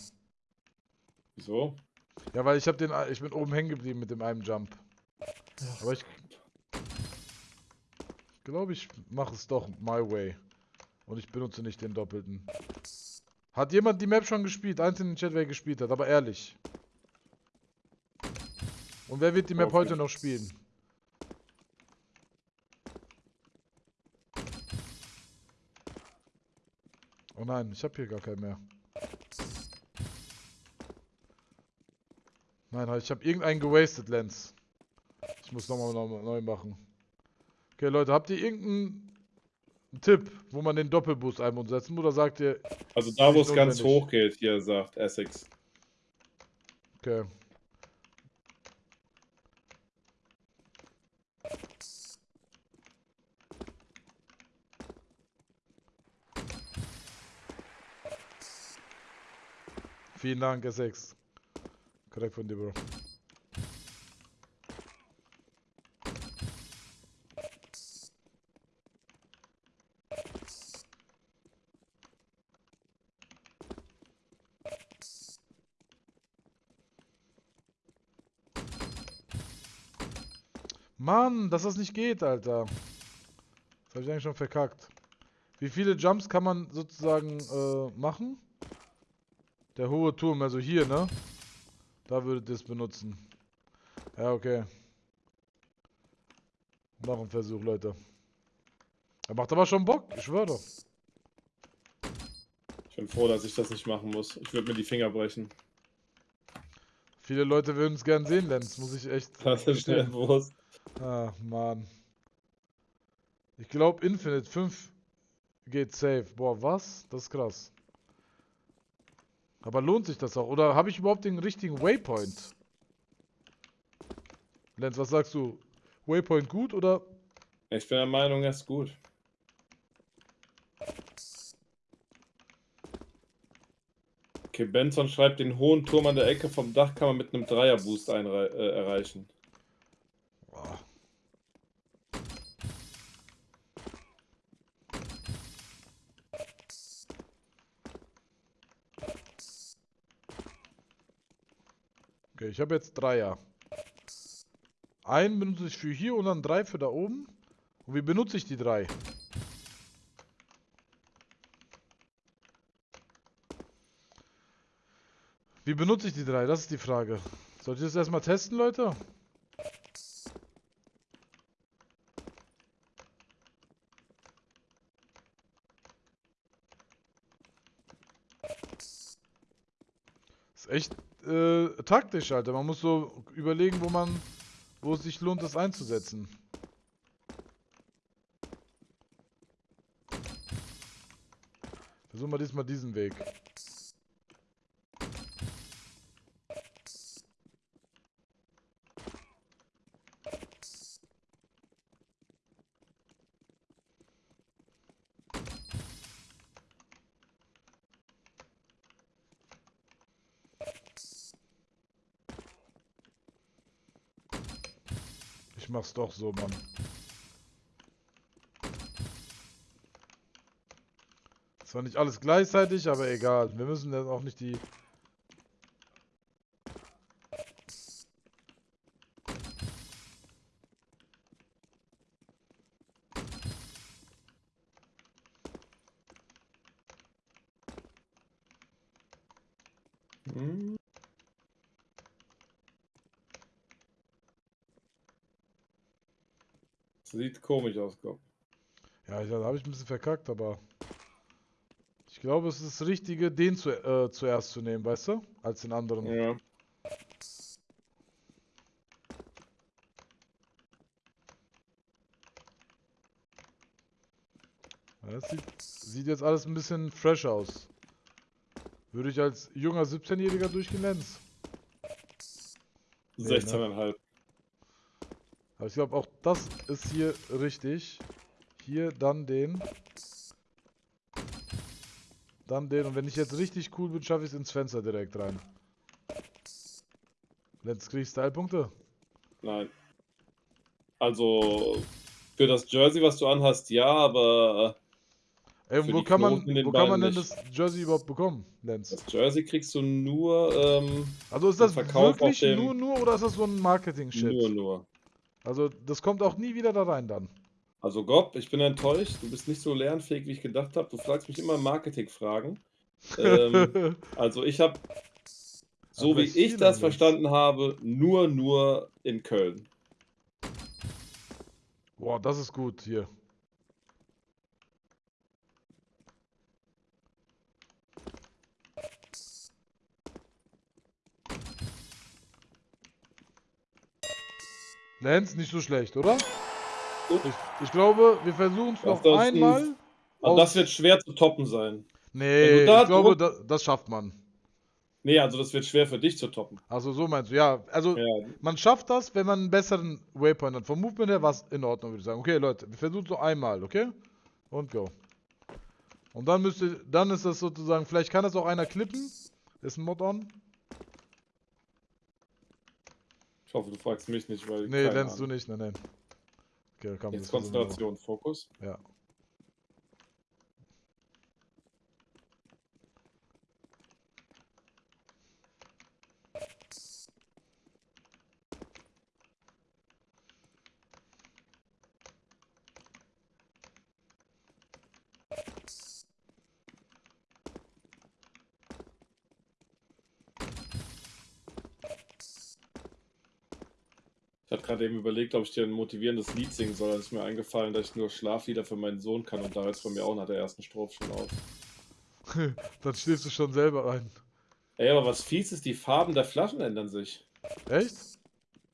Wieso? Ja, weil ich hab den. Ich bin oben hängen geblieben mit dem einen Jump. Aber ich. Ich glaube, ich mache es doch my way. Und ich benutze nicht den doppelten. Hat jemand die Map schon gespielt? Eins in den Chat, wer gespielt hat, aber ehrlich. Und wer wird die Map heute noch spielen? Nein, ich habe hier gar keinen mehr. Nein, ich habe irgendeinen gewastet, Lens. Ich muss nochmal neu machen. Okay, Leute, habt ihr irgendeinen Tipp, wo man den Doppelboost ein- und setzen Oder sagt ihr... Also da, wo es ganz hoch geht, hier sagt Essex. Okay. Vielen Dank, S6. Korrekt von dir, Bro. Mann, dass das nicht geht, Alter. Das habe ich eigentlich schon verkackt. Wie viele Jumps kann man sozusagen äh, machen? Der hohe Turm, also hier, ne? Da würde das benutzen. Ja, okay. Noch ein Versuch, Leute. Er macht aber schon Bock, ich schwöre doch. Ich bin froh, dass ich das nicht machen muss. Ich würde mir die Finger brechen. Viele Leute würden es gern sehen, Lenz, muss ich echt. Das ist schnell bewusst. Ah, Mann. Ich glaube, Infinite 5 geht safe. Boah, was? Das ist krass. Aber lohnt sich das auch? Oder habe ich überhaupt den richtigen Waypoint? Lenz, was sagst du? Waypoint gut oder? Ich bin der Meinung, er ist gut. Okay, Benson schreibt, den hohen Turm an der Ecke vom Dach kann man mit einem Dreierboost äh, erreichen. Ich habe jetzt Dreier. Einen benutze ich für hier und dann drei für da oben. Und wie benutze ich die drei? Wie benutze ich die drei? Das ist die Frage. Soll ich das erstmal testen, Leute? Ist echt äh, taktisch, Alter. Man muss so überlegen, wo man, wo es sich lohnt, das einzusetzen. Versuchen wir diesmal diesen Weg. Mach's doch so, Mann. Zwar nicht alles gleichzeitig, aber egal. Wir müssen dann auch nicht die... Hm. Sieht komisch aus, Gott. Ja, da habe ich ein bisschen verkackt, aber ich glaube, es ist das Richtige, den zu, äh, zuerst zu nehmen, weißt du? Als den anderen. Ja. Das sieht, sieht jetzt alles ein bisschen fresh aus. Würde ich als junger 17-Jähriger durchgehen, Lenz? 16,5. Nee, ne? Aber ich glaube auch das ist hier richtig. Hier dann den. Dann den. Und wenn ich jetzt richtig cool bin, schaffe ich es ins Fenster direkt rein. Lenz, kriegst Style-Punkte? Nein. Also, für das Jersey, was du anhast, ja, aber. Ey, wo kann man, wo kann man denn das Jersey überhaupt bekommen, Lenz? Das Jersey kriegst du nur. Ähm, also ist das wirklich nur, nur oder ist das so ein Marketing-Shit? Nur, nur. Also das kommt auch nie wieder da rein dann. Also Gob, ich bin enttäuscht. Du bist nicht so lernfähig, wie ich gedacht habe. Du fragst mich immer Marketing-Fragen. ähm, also ich habe, so wie ich das verstanden habe, nur, nur in Köln. Boah, das ist gut hier. Lance, nicht so schlecht, oder? Ich, ich, glaube, wir versuchen es noch einmal. Also das wird schwer zu toppen sein. Nee, ich glaube, das, das, schafft man. Nee, also das wird schwer für dich zu toppen. Also so meinst du, ja. Also ja. man schafft das, wenn man einen besseren Waypoint hat. Vom Movement her war es in Ordnung, würde ich sagen. Okay, Leute, wir versuchen es noch einmal, okay? Und go. Und dann müsste, dann ist das sozusagen, vielleicht kann das auch einer klippen. Ist ein Mod on. Ich hoffe, du fragst mich nicht, weil. Nee, lernst du nicht, nein, nein. Okay, komm, Jetzt Konzentration, Fokus. Ja. Ich hatte eben überlegt, ob ich dir ein motivierendes Lied singen soll. Dann ist mir eingefallen, dass ich nur Schlaflieder für meinen Sohn kann und da es bei mir auch nach der ersten Strophe schon auf. Dann schläfst du schon selber ein. Ey, aber was fies ist, die Farben der Flaschen ändern sich. Echt?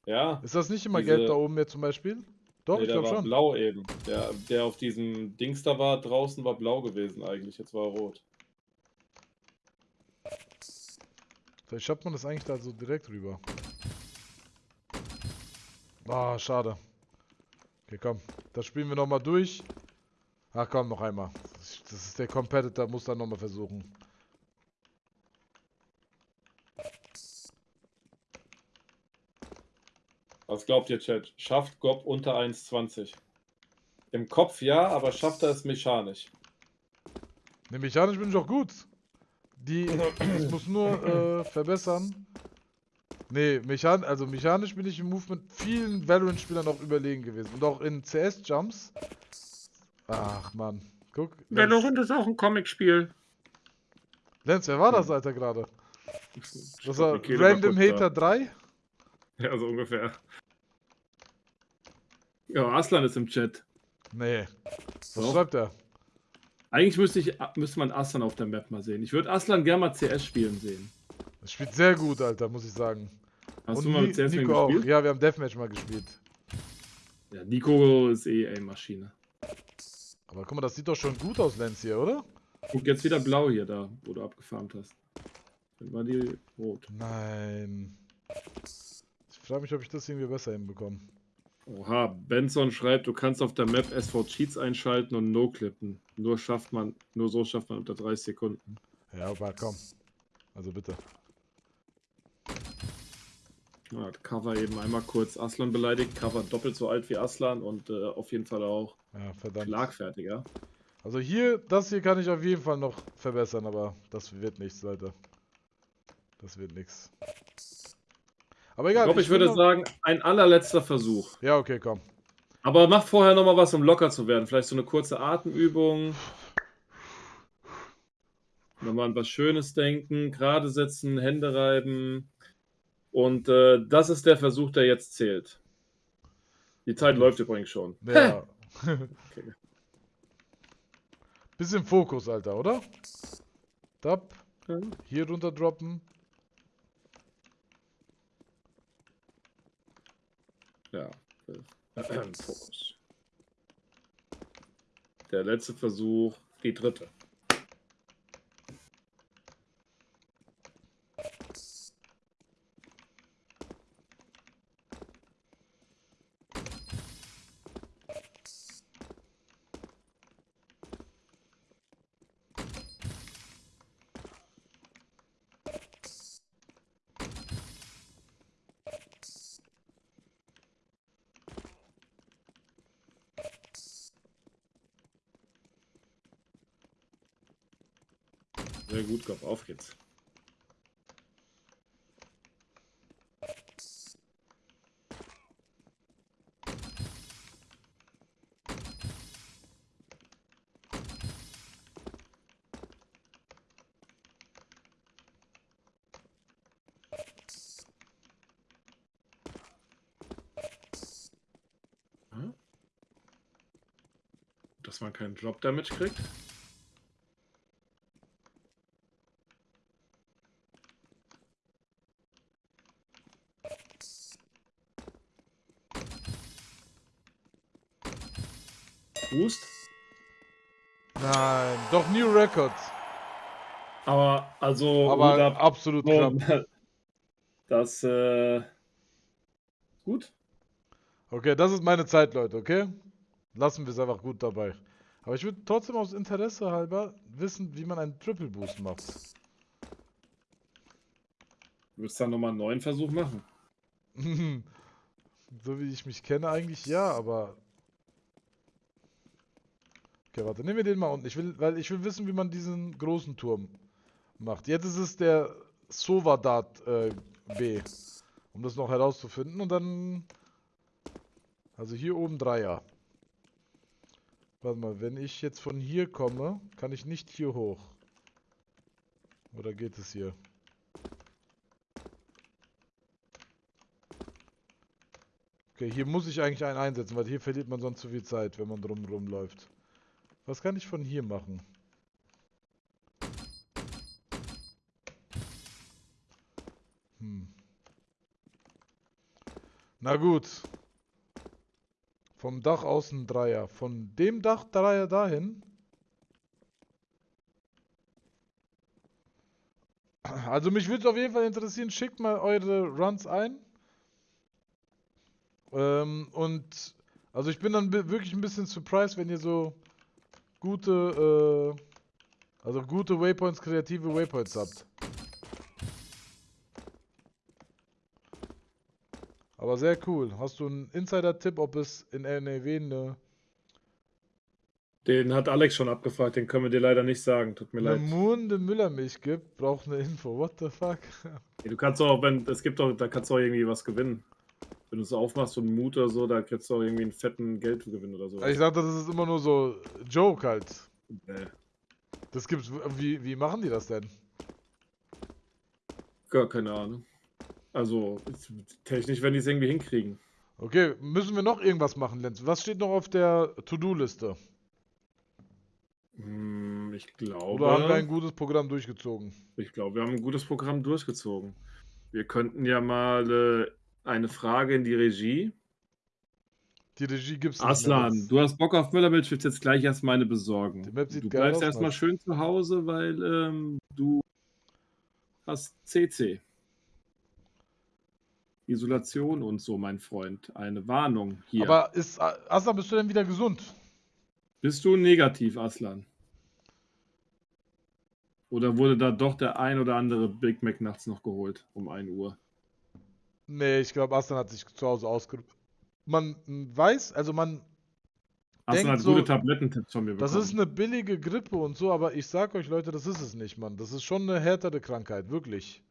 Ja. Ist das nicht immer Diese... gelb da oben jetzt zum Beispiel? Doch, nee, ich glaube schon. blau eben. Der, der auf diesem Dings da war, draußen war blau gewesen eigentlich. Jetzt war er rot. Vielleicht schafft man das eigentlich da so direkt rüber. Ah, oh, schade. Okay, komm. Das spielen wir nochmal durch. Ach komm, noch einmal. Das ist der Competitor, muss dann nochmal versuchen. Was glaubt ihr, Chat? Schafft Gob unter 1,20? Im Kopf ja, aber schafft er es mechanisch? Ne, mechanisch bin ich auch gut. Die, ich muss nur äh, verbessern. Nee, mechan also mechanisch bin ich im Movement vielen Valorant-Spielern noch überlegen gewesen. Und auch in CS-Jumps. Ach, Mann. Guck. Valorant ist auch ein Comic-Spiel. Lenz, wer war das, Alter, gerade? Das war Random Hater 3? Ja, so ungefähr. Ja, Aslan ist im Chat. Nee. Was Doch. schreibt er? Eigentlich müsste, ich, müsste man Aslan auf der Map mal sehen. Ich würde Aslan gerne mal CS spielen sehen. Das spielt sehr gut, Alter, muss ich sagen. Hast Und du mal mit CS Nico gespielt? Auch. Ja, wir haben Deathmatch mal gespielt. Ja, Nico ist eh eine Maschine. Aber guck mal, das sieht doch schon gut aus, Lenz hier, oder? Guck, jetzt wieder blau hier, da, wo du abgefarmt hast. Dann war die rot. Nein. Ich frage mich, ob ich das irgendwie besser hinbekomme. Oha, Benson schreibt, du kannst auf der Map SV Cheats einschalten und No-Clippen. Nur schafft man, nur so schafft man unter 30 Sekunden. Ja, aber komm. Also bitte. Ja, Cover eben einmal kurz Aslan beleidigt. Cover doppelt so alt wie Aslan und äh, auf jeden Fall auch ja, schlagfertiger. Also hier, das hier kann ich auf jeden Fall noch verbessern, aber das wird nichts, Leute. Das wird nichts. Aber egal. Ich, glaub, ich, ich würde sagen, ein allerletzter Versuch. Ja, okay, komm. Aber mach vorher nochmal was, um locker zu werden. Vielleicht so eine kurze Atemübung. Nochmal an was Schönes denken, gerade setzen, Hände reiben. Und äh, das ist der Versuch, der jetzt zählt. Die Zeit okay. läuft übrigens schon. Ja. okay. Bisschen Fokus, Alter, oder? Tab. Hier runter droppen. Ja. Fokus. Der letzte Versuch, die dritte. Gut, auf geht's. dass man keinen Drop Damage kriegt. Boost. Nein, doch New Record. Aber also aber absolut so, Das äh, gut. Okay, das ist meine Zeit, Leute, okay? Lassen wir es einfach gut dabei. Aber ich würde trotzdem aus Interesse halber wissen, wie man einen Triple Boost macht. Du wirst dann nochmal einen neuen Versuch machen. so wie ich mich kenne eigentlich ja, aber... Okay, warte, nehmen wir den mal unten. Ich will, weil ich will wissen, wie man diesen großen Turm macht. Jetzt ist es der Sovadat äh, B. Um das noch herauszufinden und dann... Also hier oben Dreier. Warte mal, wenn ich jetzt von hier komme, kann ich nicht hier hoch. Oder geht es hier? Okay, hier muss ich eigentlich einen einsetzen, weil hier verliert man sonst zu viel Zeit, wenn man drumherum läuft. Was kann ich von hier machen? Hm. Na gut. Vom Dach außen Dreier. Von dem Dach Dreier dahin. Also mich würde es auf jeden Fall interessieren. Schickt mal eure Runs ein. Ähm, und also ich bin dann wirklich ein bisschen surprised, wenn ihr so gute, äh, also gute Waypoints, kreative Waypoints habt. Aber sehr cool. Hast du einen Insider-Tipp, ob es in NRW eine. Den hat Alex schon abgefragt, den können wir dir leider nicht sagen. Tut mir eine leid. Munde Müllermilch gibt, braucht eine Info. What the fuck? du kannst auch, wenn es gibt doch, da kannst du auch irgendwie was gewinnen. Wenn du es aufmachst, so einen Mut oder so, da kriegst du auch irgendwie einen fetten Geldgewinn oder so. Ich dachte, das ist immer nur so Joke halt. Nee. Das gibt's. Wie, wie machen die das denn? Gar keine Ahnung. Also technisch werden die es irgendwie hinkriegen. Okay, müssen wir noch irgendwas machen, Lenz? Was steht noch auf der To-Do-Liste? Hm, ich glaube. Oder haben wir ein gutes Programm durchgezogen? Ich glaube, wir haben ein gutes Programm durchgezogen. Wir könnten ja mal äh, eine Frage in die Regie. Die Regie gibt es nicht Aslan, du hast Bock auf Müllermilch, willst jetzt gleich erstmal eine besorgen. Die Map sieht du bleibst erstmal schön zu Hause, weil ähm, du hast CC. Isolation und so, mein Freund. Eine Warnung hier. Aber ist Aslan, bist du denn wieder gesund? Bist du negativ, Aslan? Oder wurde da doch der ein oder andere Big Mac nachts noch geholt um 1 Uhr? Nee, ich glaube, Aslan hat sich zu Hause ausgeruht. Man weiß, also man. Aslan hat so, gute Tablettentipps von mir bekommen. Das ist eine billige Grippe und so, aber ich sag euch, Leute, das ist es nicht, Mann. Das ist schon eine härtere Krankheit, wirklich.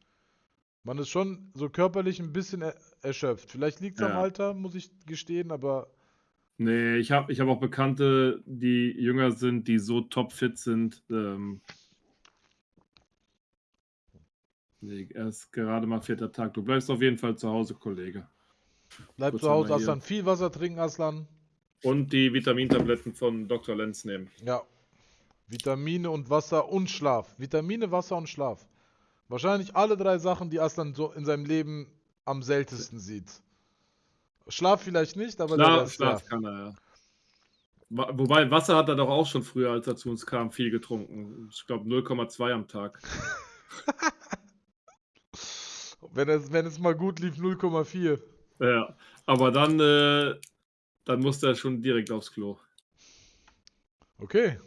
Man ist schon so körperlich ein bisschen er erschöpft. Vielleicht liegt es ja. am Alter, muss ich gestehen, aber. Nee, ich habe ich hab auch Bekannte, die jünger sind, die so topfit sind. Ähm, nee, erst gerade mal vierter Tag. Du bleibst auf jeden Fall zu Hause, Kollege. Bleib Kurz zu Hause, Aslan. Viel Wasser trinken, Aslan. Und die Vitamintabletten von Dr. Lenz nehmen. Ja. Vitamine und Wasser und Schlaf. Vitamine, Wasser und Schlaf. Wahrscheinlich alle drei Sachen, die Aslan so in seinem Leben am seltensten sieht. Schlaf vielleicht nicht, aber Schlaf, Schlaf ja. kann er, ja. Wobei Wasser hat er doch auch schon früher, als er zu uns kam, viel getrunken. Ich glaube 0,2 am Tag. wenn, es, wenn es mal gut lief, 0,4. Ja, aber dann, äh, dann musste er schon direkt aufs Klo. Okay,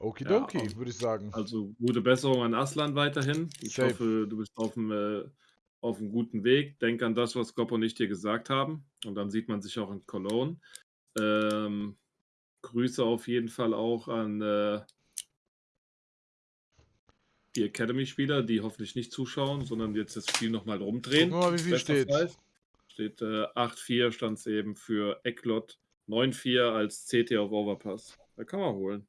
Okidoki, ja, würde ich sagen. Also gute Besserung an Aslan weiterhin. Ich Safe. hoffe, du bist auf einem, äh, auf einem guten Weg. Denk an das, was Goppo und ich dir gesagt haben. Und dann sieht man sich auch in Cologne. Ähm, Grüße auf jeden Fall auch an, äh, die Academy-Spieler, die hoffentlich nicht zuschauen, sondern jetzt das Spiel nochmal rumdrehen. Guck mal, wie viel steht. Steht äh, 8-4 stand es eben für Ecklot, 9-4 als CT auf Overpass. Da kann man holen.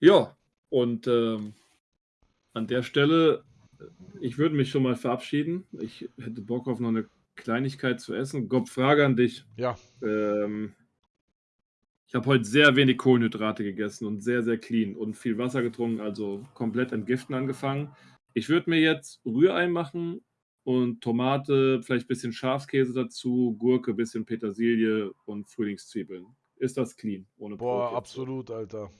Ja, und ähm, an der Stelle, ich würde mich schon mal verabschieden. Ich hätte Bock auf noch eine Kleinigkeit zu essen. Gob, Frage an dich. Ja. Ähm, ich habe heute sehr wenig Kohlenhydrate gegessen und sehr, sehr clean und viel Wasser getrunken, also komplett entgiften angefangen. Ich würde mir jetzt Rührei machen und Tomate, vielleicht ein bisschen Schafskäse dazu, Gurke, bisschen Petersilie und Frühlingszwiebeln. Ist das clean? Ohne Boah, Brot absolut, Alter.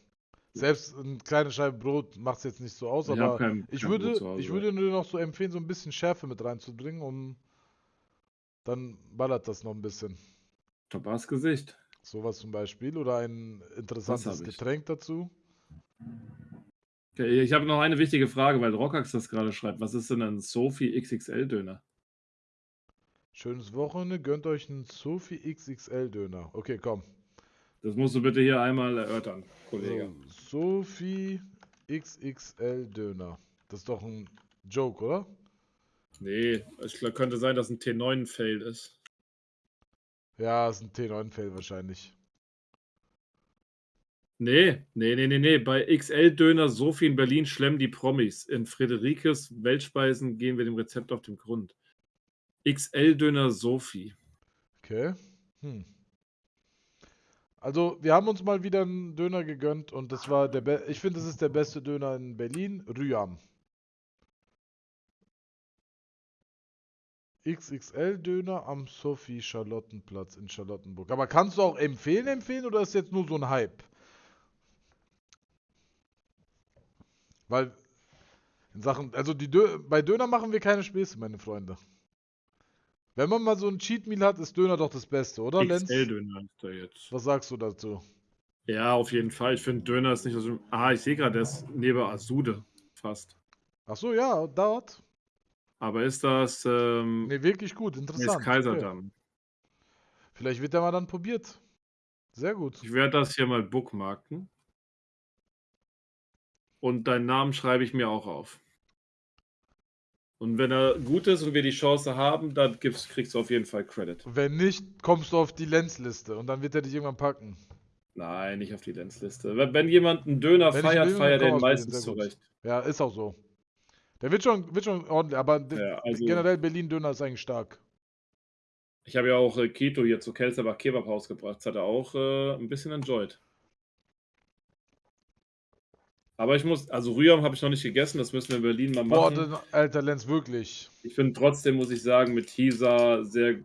Selbst eine kleine Scheibe Brot macht es jetzt nicht so aus, ich aber kein, ich, kein würde, ich würde nur noch so empfehlen, so ein bisschen Schärfe mit reinzubringen, um dann ballert das noch ein bisschen. Tabas Gesicht. Sowas zum Beispiel oder ein interessantes Getränk dazu. Okay, ich habe noch eine wichtige Frage, weil Rockax das gerade schreibt. Was ist denn ein Sophie XXL Döner? Schönes Wochenende, gönnt euch einen Sophie XXL Döner. Okay, komm. Das musst du bitte hier einmal erörtern, Kollege. So, Sophie XXL Döner. Das ist doch ein Joke, oder? Nee, es könnte sein, dass ein T9-Fail ist. Ja, ist ein T9-Fail wahrscheinlich. Nee, nee, nee, nee, nee. Bei XL-Döner Sophie in Berlin schlemmen die Promis. In Friederikes Weltspeisen gehen wir dem Rezept auf den Grund. XL-Döner Sophie. Okay. Hm. Also, wir haben uns mal wieder einen Döner gegönnt und das war der Be ich finde, das ist der beste Döner in Berlin, Rüam. XXL-Döner am Sophie-Charlottenplatz in Charlottenburg. Aber kannst du auch empfehlen, empfehlen oder ist jetzt nur so ein Hype? Weil in Sachen, also die Dö bei Döner machen wir keine Späße, meine Freunde. Wenn man mal so ein Cheat Meal hat, ist Döner doch das Beste, oder Lenz? XL-Döner ist da jetzt. Was sagst du dazu? Ja, auf jeden Fall. Ich finde Döner ist nicht so. Ah, ich sehe gerade, der ist neben Asude fast. Ach so, ja, dort. Aber ist das. Ähm, nee, wirklich gut, interessant. Ist Kaiserdamm. Okay. Vielleicht wird der mal dann probiert. Sehr gut. Ich werde das hier mal bookmarken. Und deinen Namen schreibe ich mir auch auf. Und wenn er gut ist und wir die Chance haben, dann kriegst du auf jeden Fall Credit. Wenn nicht, kommst du auf die Lenzliste und dann wird er dich irgendwann packen. Nein, nicht auf die Lenzliste. Wenn jemand einen Döner wenn feiert, feiert er den meistens zurecht. Ja, ist auch so. Der wird schon, wird schon ordentlich, aber ja, also, generell Berlin-Döner ist eigentlich stark. Ich habe ja auch äh, Keto hier zu Kelserbach Kebab Haus gebracht. Das hat er auch äh, ein bisschen enjoyed. Aber ich muss, also Rührem habe ich noch nicht gegessen, das müssen wir in Berlin mal machen. Boah, alter Lenz, wirklich. Ich bin trotzdem, muss ich sagen, mit Hisa sehr,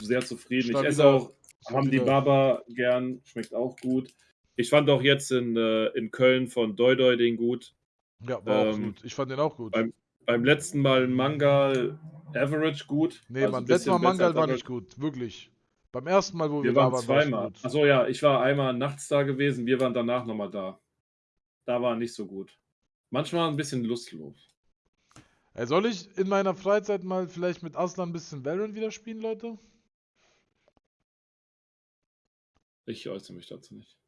sehr zufrieden. Stabiler, ich esse auch haben die Baba gern, schmeckt auch gut. Ich fand auch jetzt in, äh, in Köln von Doidoi den gut. Ja, war ähm, auch gut. Ich fand den auch gut. Beim, beim letzten Mal Mangal Average gut. Nee, also beim letzten Mal Mangal war nicht gut, wirklich. Beim ersten Mal, wo wir, wir waren, da waren, zweimal. Achso, ja, ich war einmal nachts da gewesen, wir waren danach nochmal da. Da war nicht so gut. Manchmal ein bisschen lustlos. Ey, soll ich in meiner Freizeit mal vielleicht mit Aslan ein bisschen Valorant wieder spielen, Leute? Ich äußere mich dazu nicht.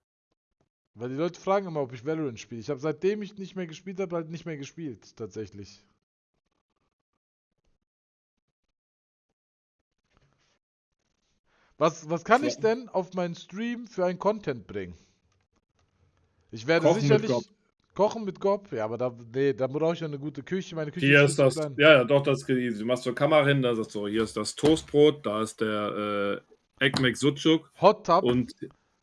Weil die Leute fragen immer, ob ich Valorant spiele. Ich habe seitdem ich nicht mehr gespielt habe, halt nicht mehr gespielt, tatsächlich. Was, was kann ich denn auf meinen Stream für ein Content bringen? Ich werde kochen sicherlich mit kochen mit Gob, ja, aber da, nee, da brauche ich ja eine gute Küche. Meine Küche hier ist, ist das, ja, ja, doch, das ist easy. Du machst so Kamera hin, da sagst du, hier ist das Toastbrot, da ist der äh, Ekmek Sucuk. Hot Tub. Und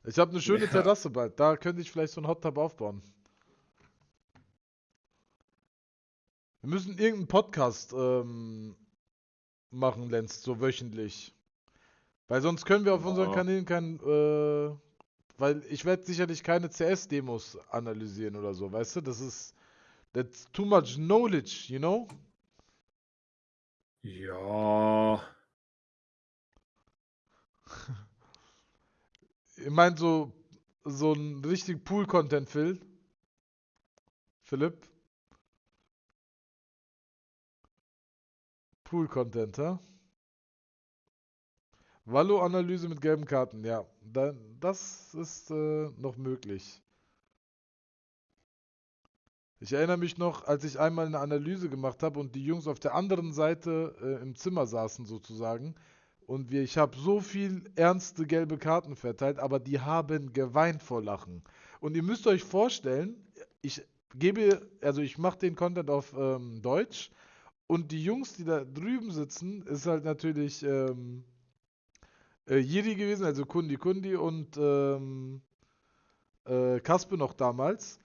ich habe eine schöne ja. Terrasse bald. Da könnte ich vielleicht so einen Hot Tub aufbauen. Wir müssen irgendeinen Podcast ähm, machen, Lenz, so wöchentlich. Weil sonst können wir auf oh. unseren Kanälen kein. Äh, weil ich werde sicherlich keine CS-Demos analysieren oder so, weißt du? Das ist. That's too much knowledge, you know? Ja. Ich meine, so, so ein richtig Pool-Content, Phil. Philipp. Pool-Content, ha? Wallo-Analyse mit gelben Karten, ja. das ist äh, noch möglich. Ich erinnere mich noch, als ich einmal eine Analyse gemacht habe und die Jungs auf der anderen Seite äh, im Zimmer saßen sozusagen. Und wir, ich habe so viel ernste gelbe Karten verteilt, aber die haben geweint vor Lachen. Und ihr müsst euch vorstellen, ich gebe, also ich mache den Content auf ähm, Deutsch und die Jungs, die da drüben sitzen, ist halt natürlich ähm, äh, Jiri gewesen, also Kundi Kundi und ähm, äh, Kaspe noch damals.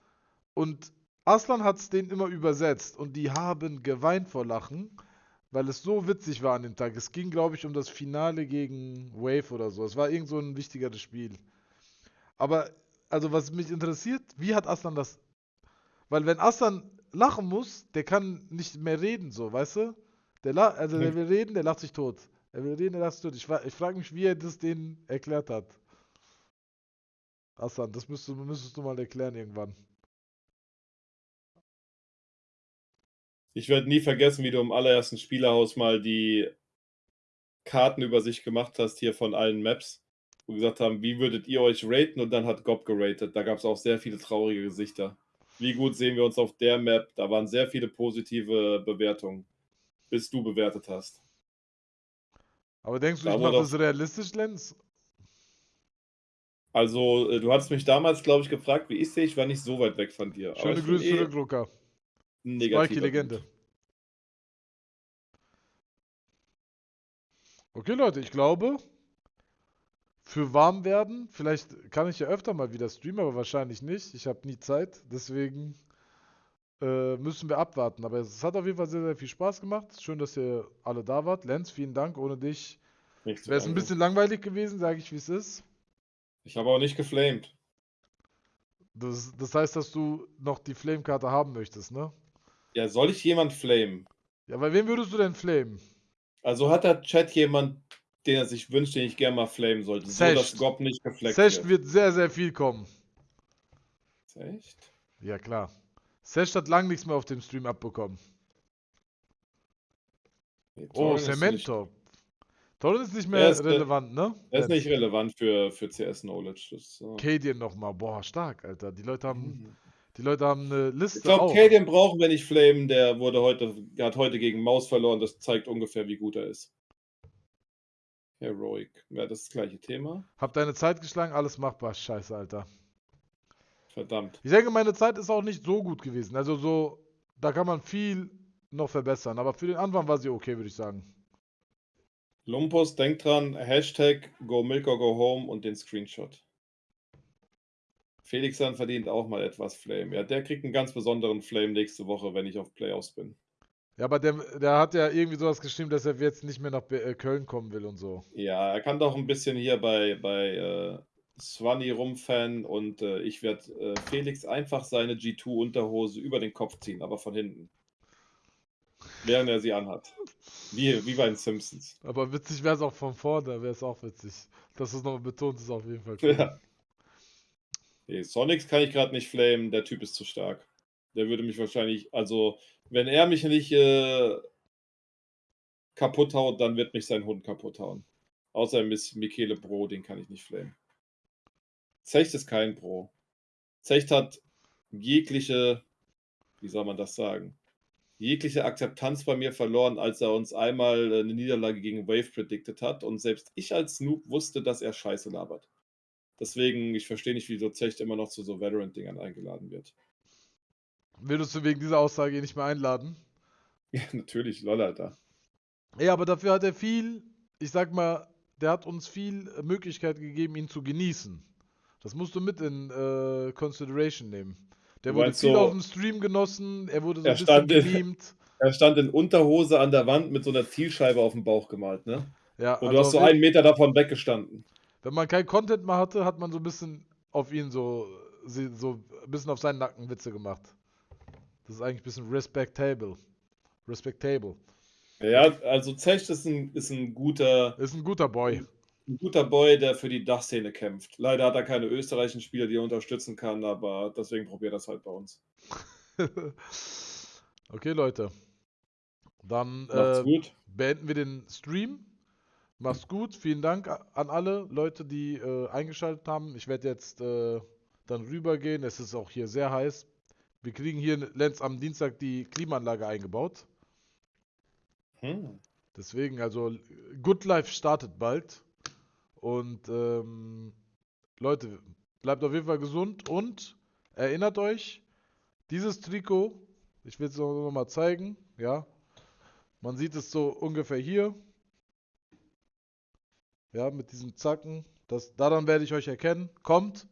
Und Aslan hat es denen immer übersetzt und die haben geweint vor Lachen, weil es so witzig war an dem Tag. Es ging, glaube ich, um das Finale gegen Wave oder so. Es war irgend so ein wichtigeres Spiel. Aber, also was mich interessiert, wie hat Aslan das. Weil wenn Aslan lachen muss, der kann nicht mehr reden, so, weißt du? Der, also der will reden, der lacht sich tot. Er will reden, der lacht sich tot. Ich, ich frage mich, wie er das denen erklärt hat. Aslan, das müsstest, müsstest du mal erklären irgendwann. Ich werde nie vergessen, wie du im allerersten Spielerhaus mal die Kartenübersicht gemacht hast hier von allen Maps, wo gesagt haben, wie würdet ihr euch raten? Und dann hat Gob geratet. Da gab es auch sehr viele traurige Gesichter. Wie gut sehen wir uns auf der Map? Da waren sehr viele positive Bewertungen, bis du bewertet hast. Aber denkst du, da ich mache das realistisch, Lenz? Also, äh, du hattest mich damals, glaube ich, gefragt, wie ich sehe. Ich war nicht so weit weg von dir. Schöne Grüße zurück, eh Luca. Spikey Legende. Okay, Leute, ich glaube, für warm werden, vielleicht kann ich ja öfter mal wieder streamen, aber wahrscheinlich nicht. Ich habe nie Zeit, deswegen äh, müssen wir abwarten. Aber es hat auf jeden Fall sehr, sehr viel Spaß gemacht. Schön, dass ihr alle da wart. Lenz, vielen Dank. Ohne dich wäre es ein bisschen langweilig gewesen, sage ich, wie es ist. Ich habe auch nicht geflamed. Das, das heißt, dass du noch die Flame-Karte haben möchtest, ne? Ja, soll ich jemand flamen? Ja, bei wem würdest du denn flamen? Also hat der Chat jemand, den er sich wünscht, den ich gerne mal flamen sollte, Secht. so dass Gob nicht gefleckt Secht wird. wird sehr, sehr viel kommen. Echt? Ja, klar. Secht hat lang nichts mehr auf dem Stream abbekommen. Nee, oh, Cemento. Torrent ist nicht mehr ist relevant, ne? Er ist nicht relevant für, für CS-Knowledge. Uh... Cadian nochmal. Boah, stark, Alter. Die Leute haben. Mhm. Die Leute haben eine Liste. Ich glaube, Kaden brauchen wir nicht flamen. Der wurde heute, hat heute gegen Maus verloren. Das zeigt ungefähr, wie gut er ist. Heroic. Ja, das, ist das gleiche Thema. Hab deine Zeit geschlagen, alles machbar. Scheiße, Alter. Verdammt. Ich denke, meine Zeit ist auch nicht so gut gewesen. Also so, da kann man viel noch verbessern. Aber für den Anfang war sie okay, würde ich sagen. Lumpus, denk dran, Hashtag Go Milk or Go Home und den Screenshot. Felix dann verdient auch mal etwas Flame. Ja, der kriegt einen ganz besonderen Flame nächste Woche, wenn ich auf Playoffs bin. Ja, aber der, der hat ja irgendwie sowas geschrieben, dass er jetzt nicht mehr nach äh, Köln kommen will und so. Ja, er kann doch ein bisschen hier bei, bei äh, Swanny rumfannen und äh, ich werde äh, Felix einfach seine G2-Unterhose über den Kopf ziehen, aber von hinten. Während er sie anhat. Wie, wie bei den Simpsons. Aber witzig wäre es auch von vorne, wäre es auch witzig. Dass du es nochmal betont, ist auf jeden Fall cool. Ja. Nee, Sonics kann ich gerade nicht flamen, der Typ ist zu stark. Der würde mich wahrscheinlich, also, wenn er mich nicht äh, kaputt haut, dann wird mich sein Hund kaputt hauen. Außer Miss Michele Bro, den kann ich nicht flamen. Zecht ist kein Bro. Zecht hat jegliche, wie soll man das sagen, jegliche Akzeptanz bei mir verloren, als er uns einmal eine Niederlage gegen Wave predicted hat und selbst ich als Noob wusste, dass er Scheiße labert. Deswegen, ich verstehe nicht, wieso Zecht immer noch zu so Veteran-Dingern eingeladen wird. Würdest du wegen dieser Aussage nicht mehr einladen? Ja, natürlich, lol, Alter. Ja, aber dafür hat er viel, ich sag mal, der hat uns viel Möglichkeit gegeben, ihn zu genießen. Das musst du mit in äh, Consideration nehmen. Der wurde viel so, auf dem Stream genossen, er wurde so ein bisschen gebeamt. Er stand in Unterhose an der Wand mit so einer Zielscheibe auf dem Bauch gemalt, ne? Ja, Und also du hast so einen Meter davon weggestanden wenn man kein Content mehr hatte, hat man so ein bisschen auf ihn so, so ein bisschen auf seinen Nacken Witze gemacht. Das ist eigentlich ein bisschen respectable. Respectable. Ja, also Zecht ist ein, ist ein guter. Ist ein guter Boy. Ein guter Boy, der für die Dachszene kämpft. Leider hat er keine österreichischen Spieler, die er unterstützen kann, aber deswegen probiert er das halt bei uns. okay, Leute. Dann äh, beenden wir den Stream. Mach's gut. Vielen Dank an alle Leute, die äh, eingeschaltet haben. Ich werde jetzt äh, dann rübergehen. Es ist auch hier sehr heiß. Wir kriegen hier, Lenz, am Dienstag die Klimaanlage eingebaut. Hm. Deswegen, also Good Life startet bald. Und ähm, Leute, bleibt auf jeden Fall gesund und erinnert euch, dieses Trikot, ich will es noch mal zeigen, ja. Man sieht es so ungefähr hier. Ja, mit diesem Zacken. Das, daran werde ich euch erkennen. Kommt.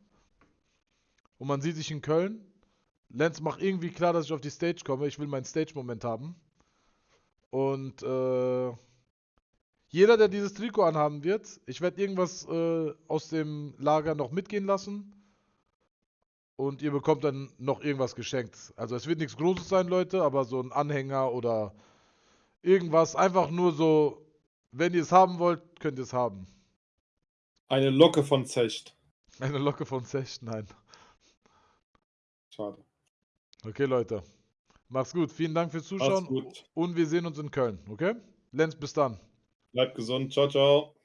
Und man sieht sich in Köln. Lenz macht irgendwie klar, dass ich auf die Stage komme. Ich will meinen Stage-Moment haben. Und äh, jeder, der dieses Trikot anhaben wird, ich werde irgendwas äh, aus dem Lager noch mitgehen lassen. Und ihr bekommt dann noch irgendwas geschenkt. Also es wird nichts Großes sein, Leute, aber so ein Anhänger oder irgendwas. Einfach nur so, wenn ihr es haben wollt, könnt ihr es haben. Eine Locke von Zecht. Eine Locke von Zecht, nein. Schade. Okay, Leute. Macht's gut. Vielen Dank fürs Zuschauen. Und wir sehen uns in Köln, okay? Lenz, bis dann. Bleibt gesund. Ciao, ciao.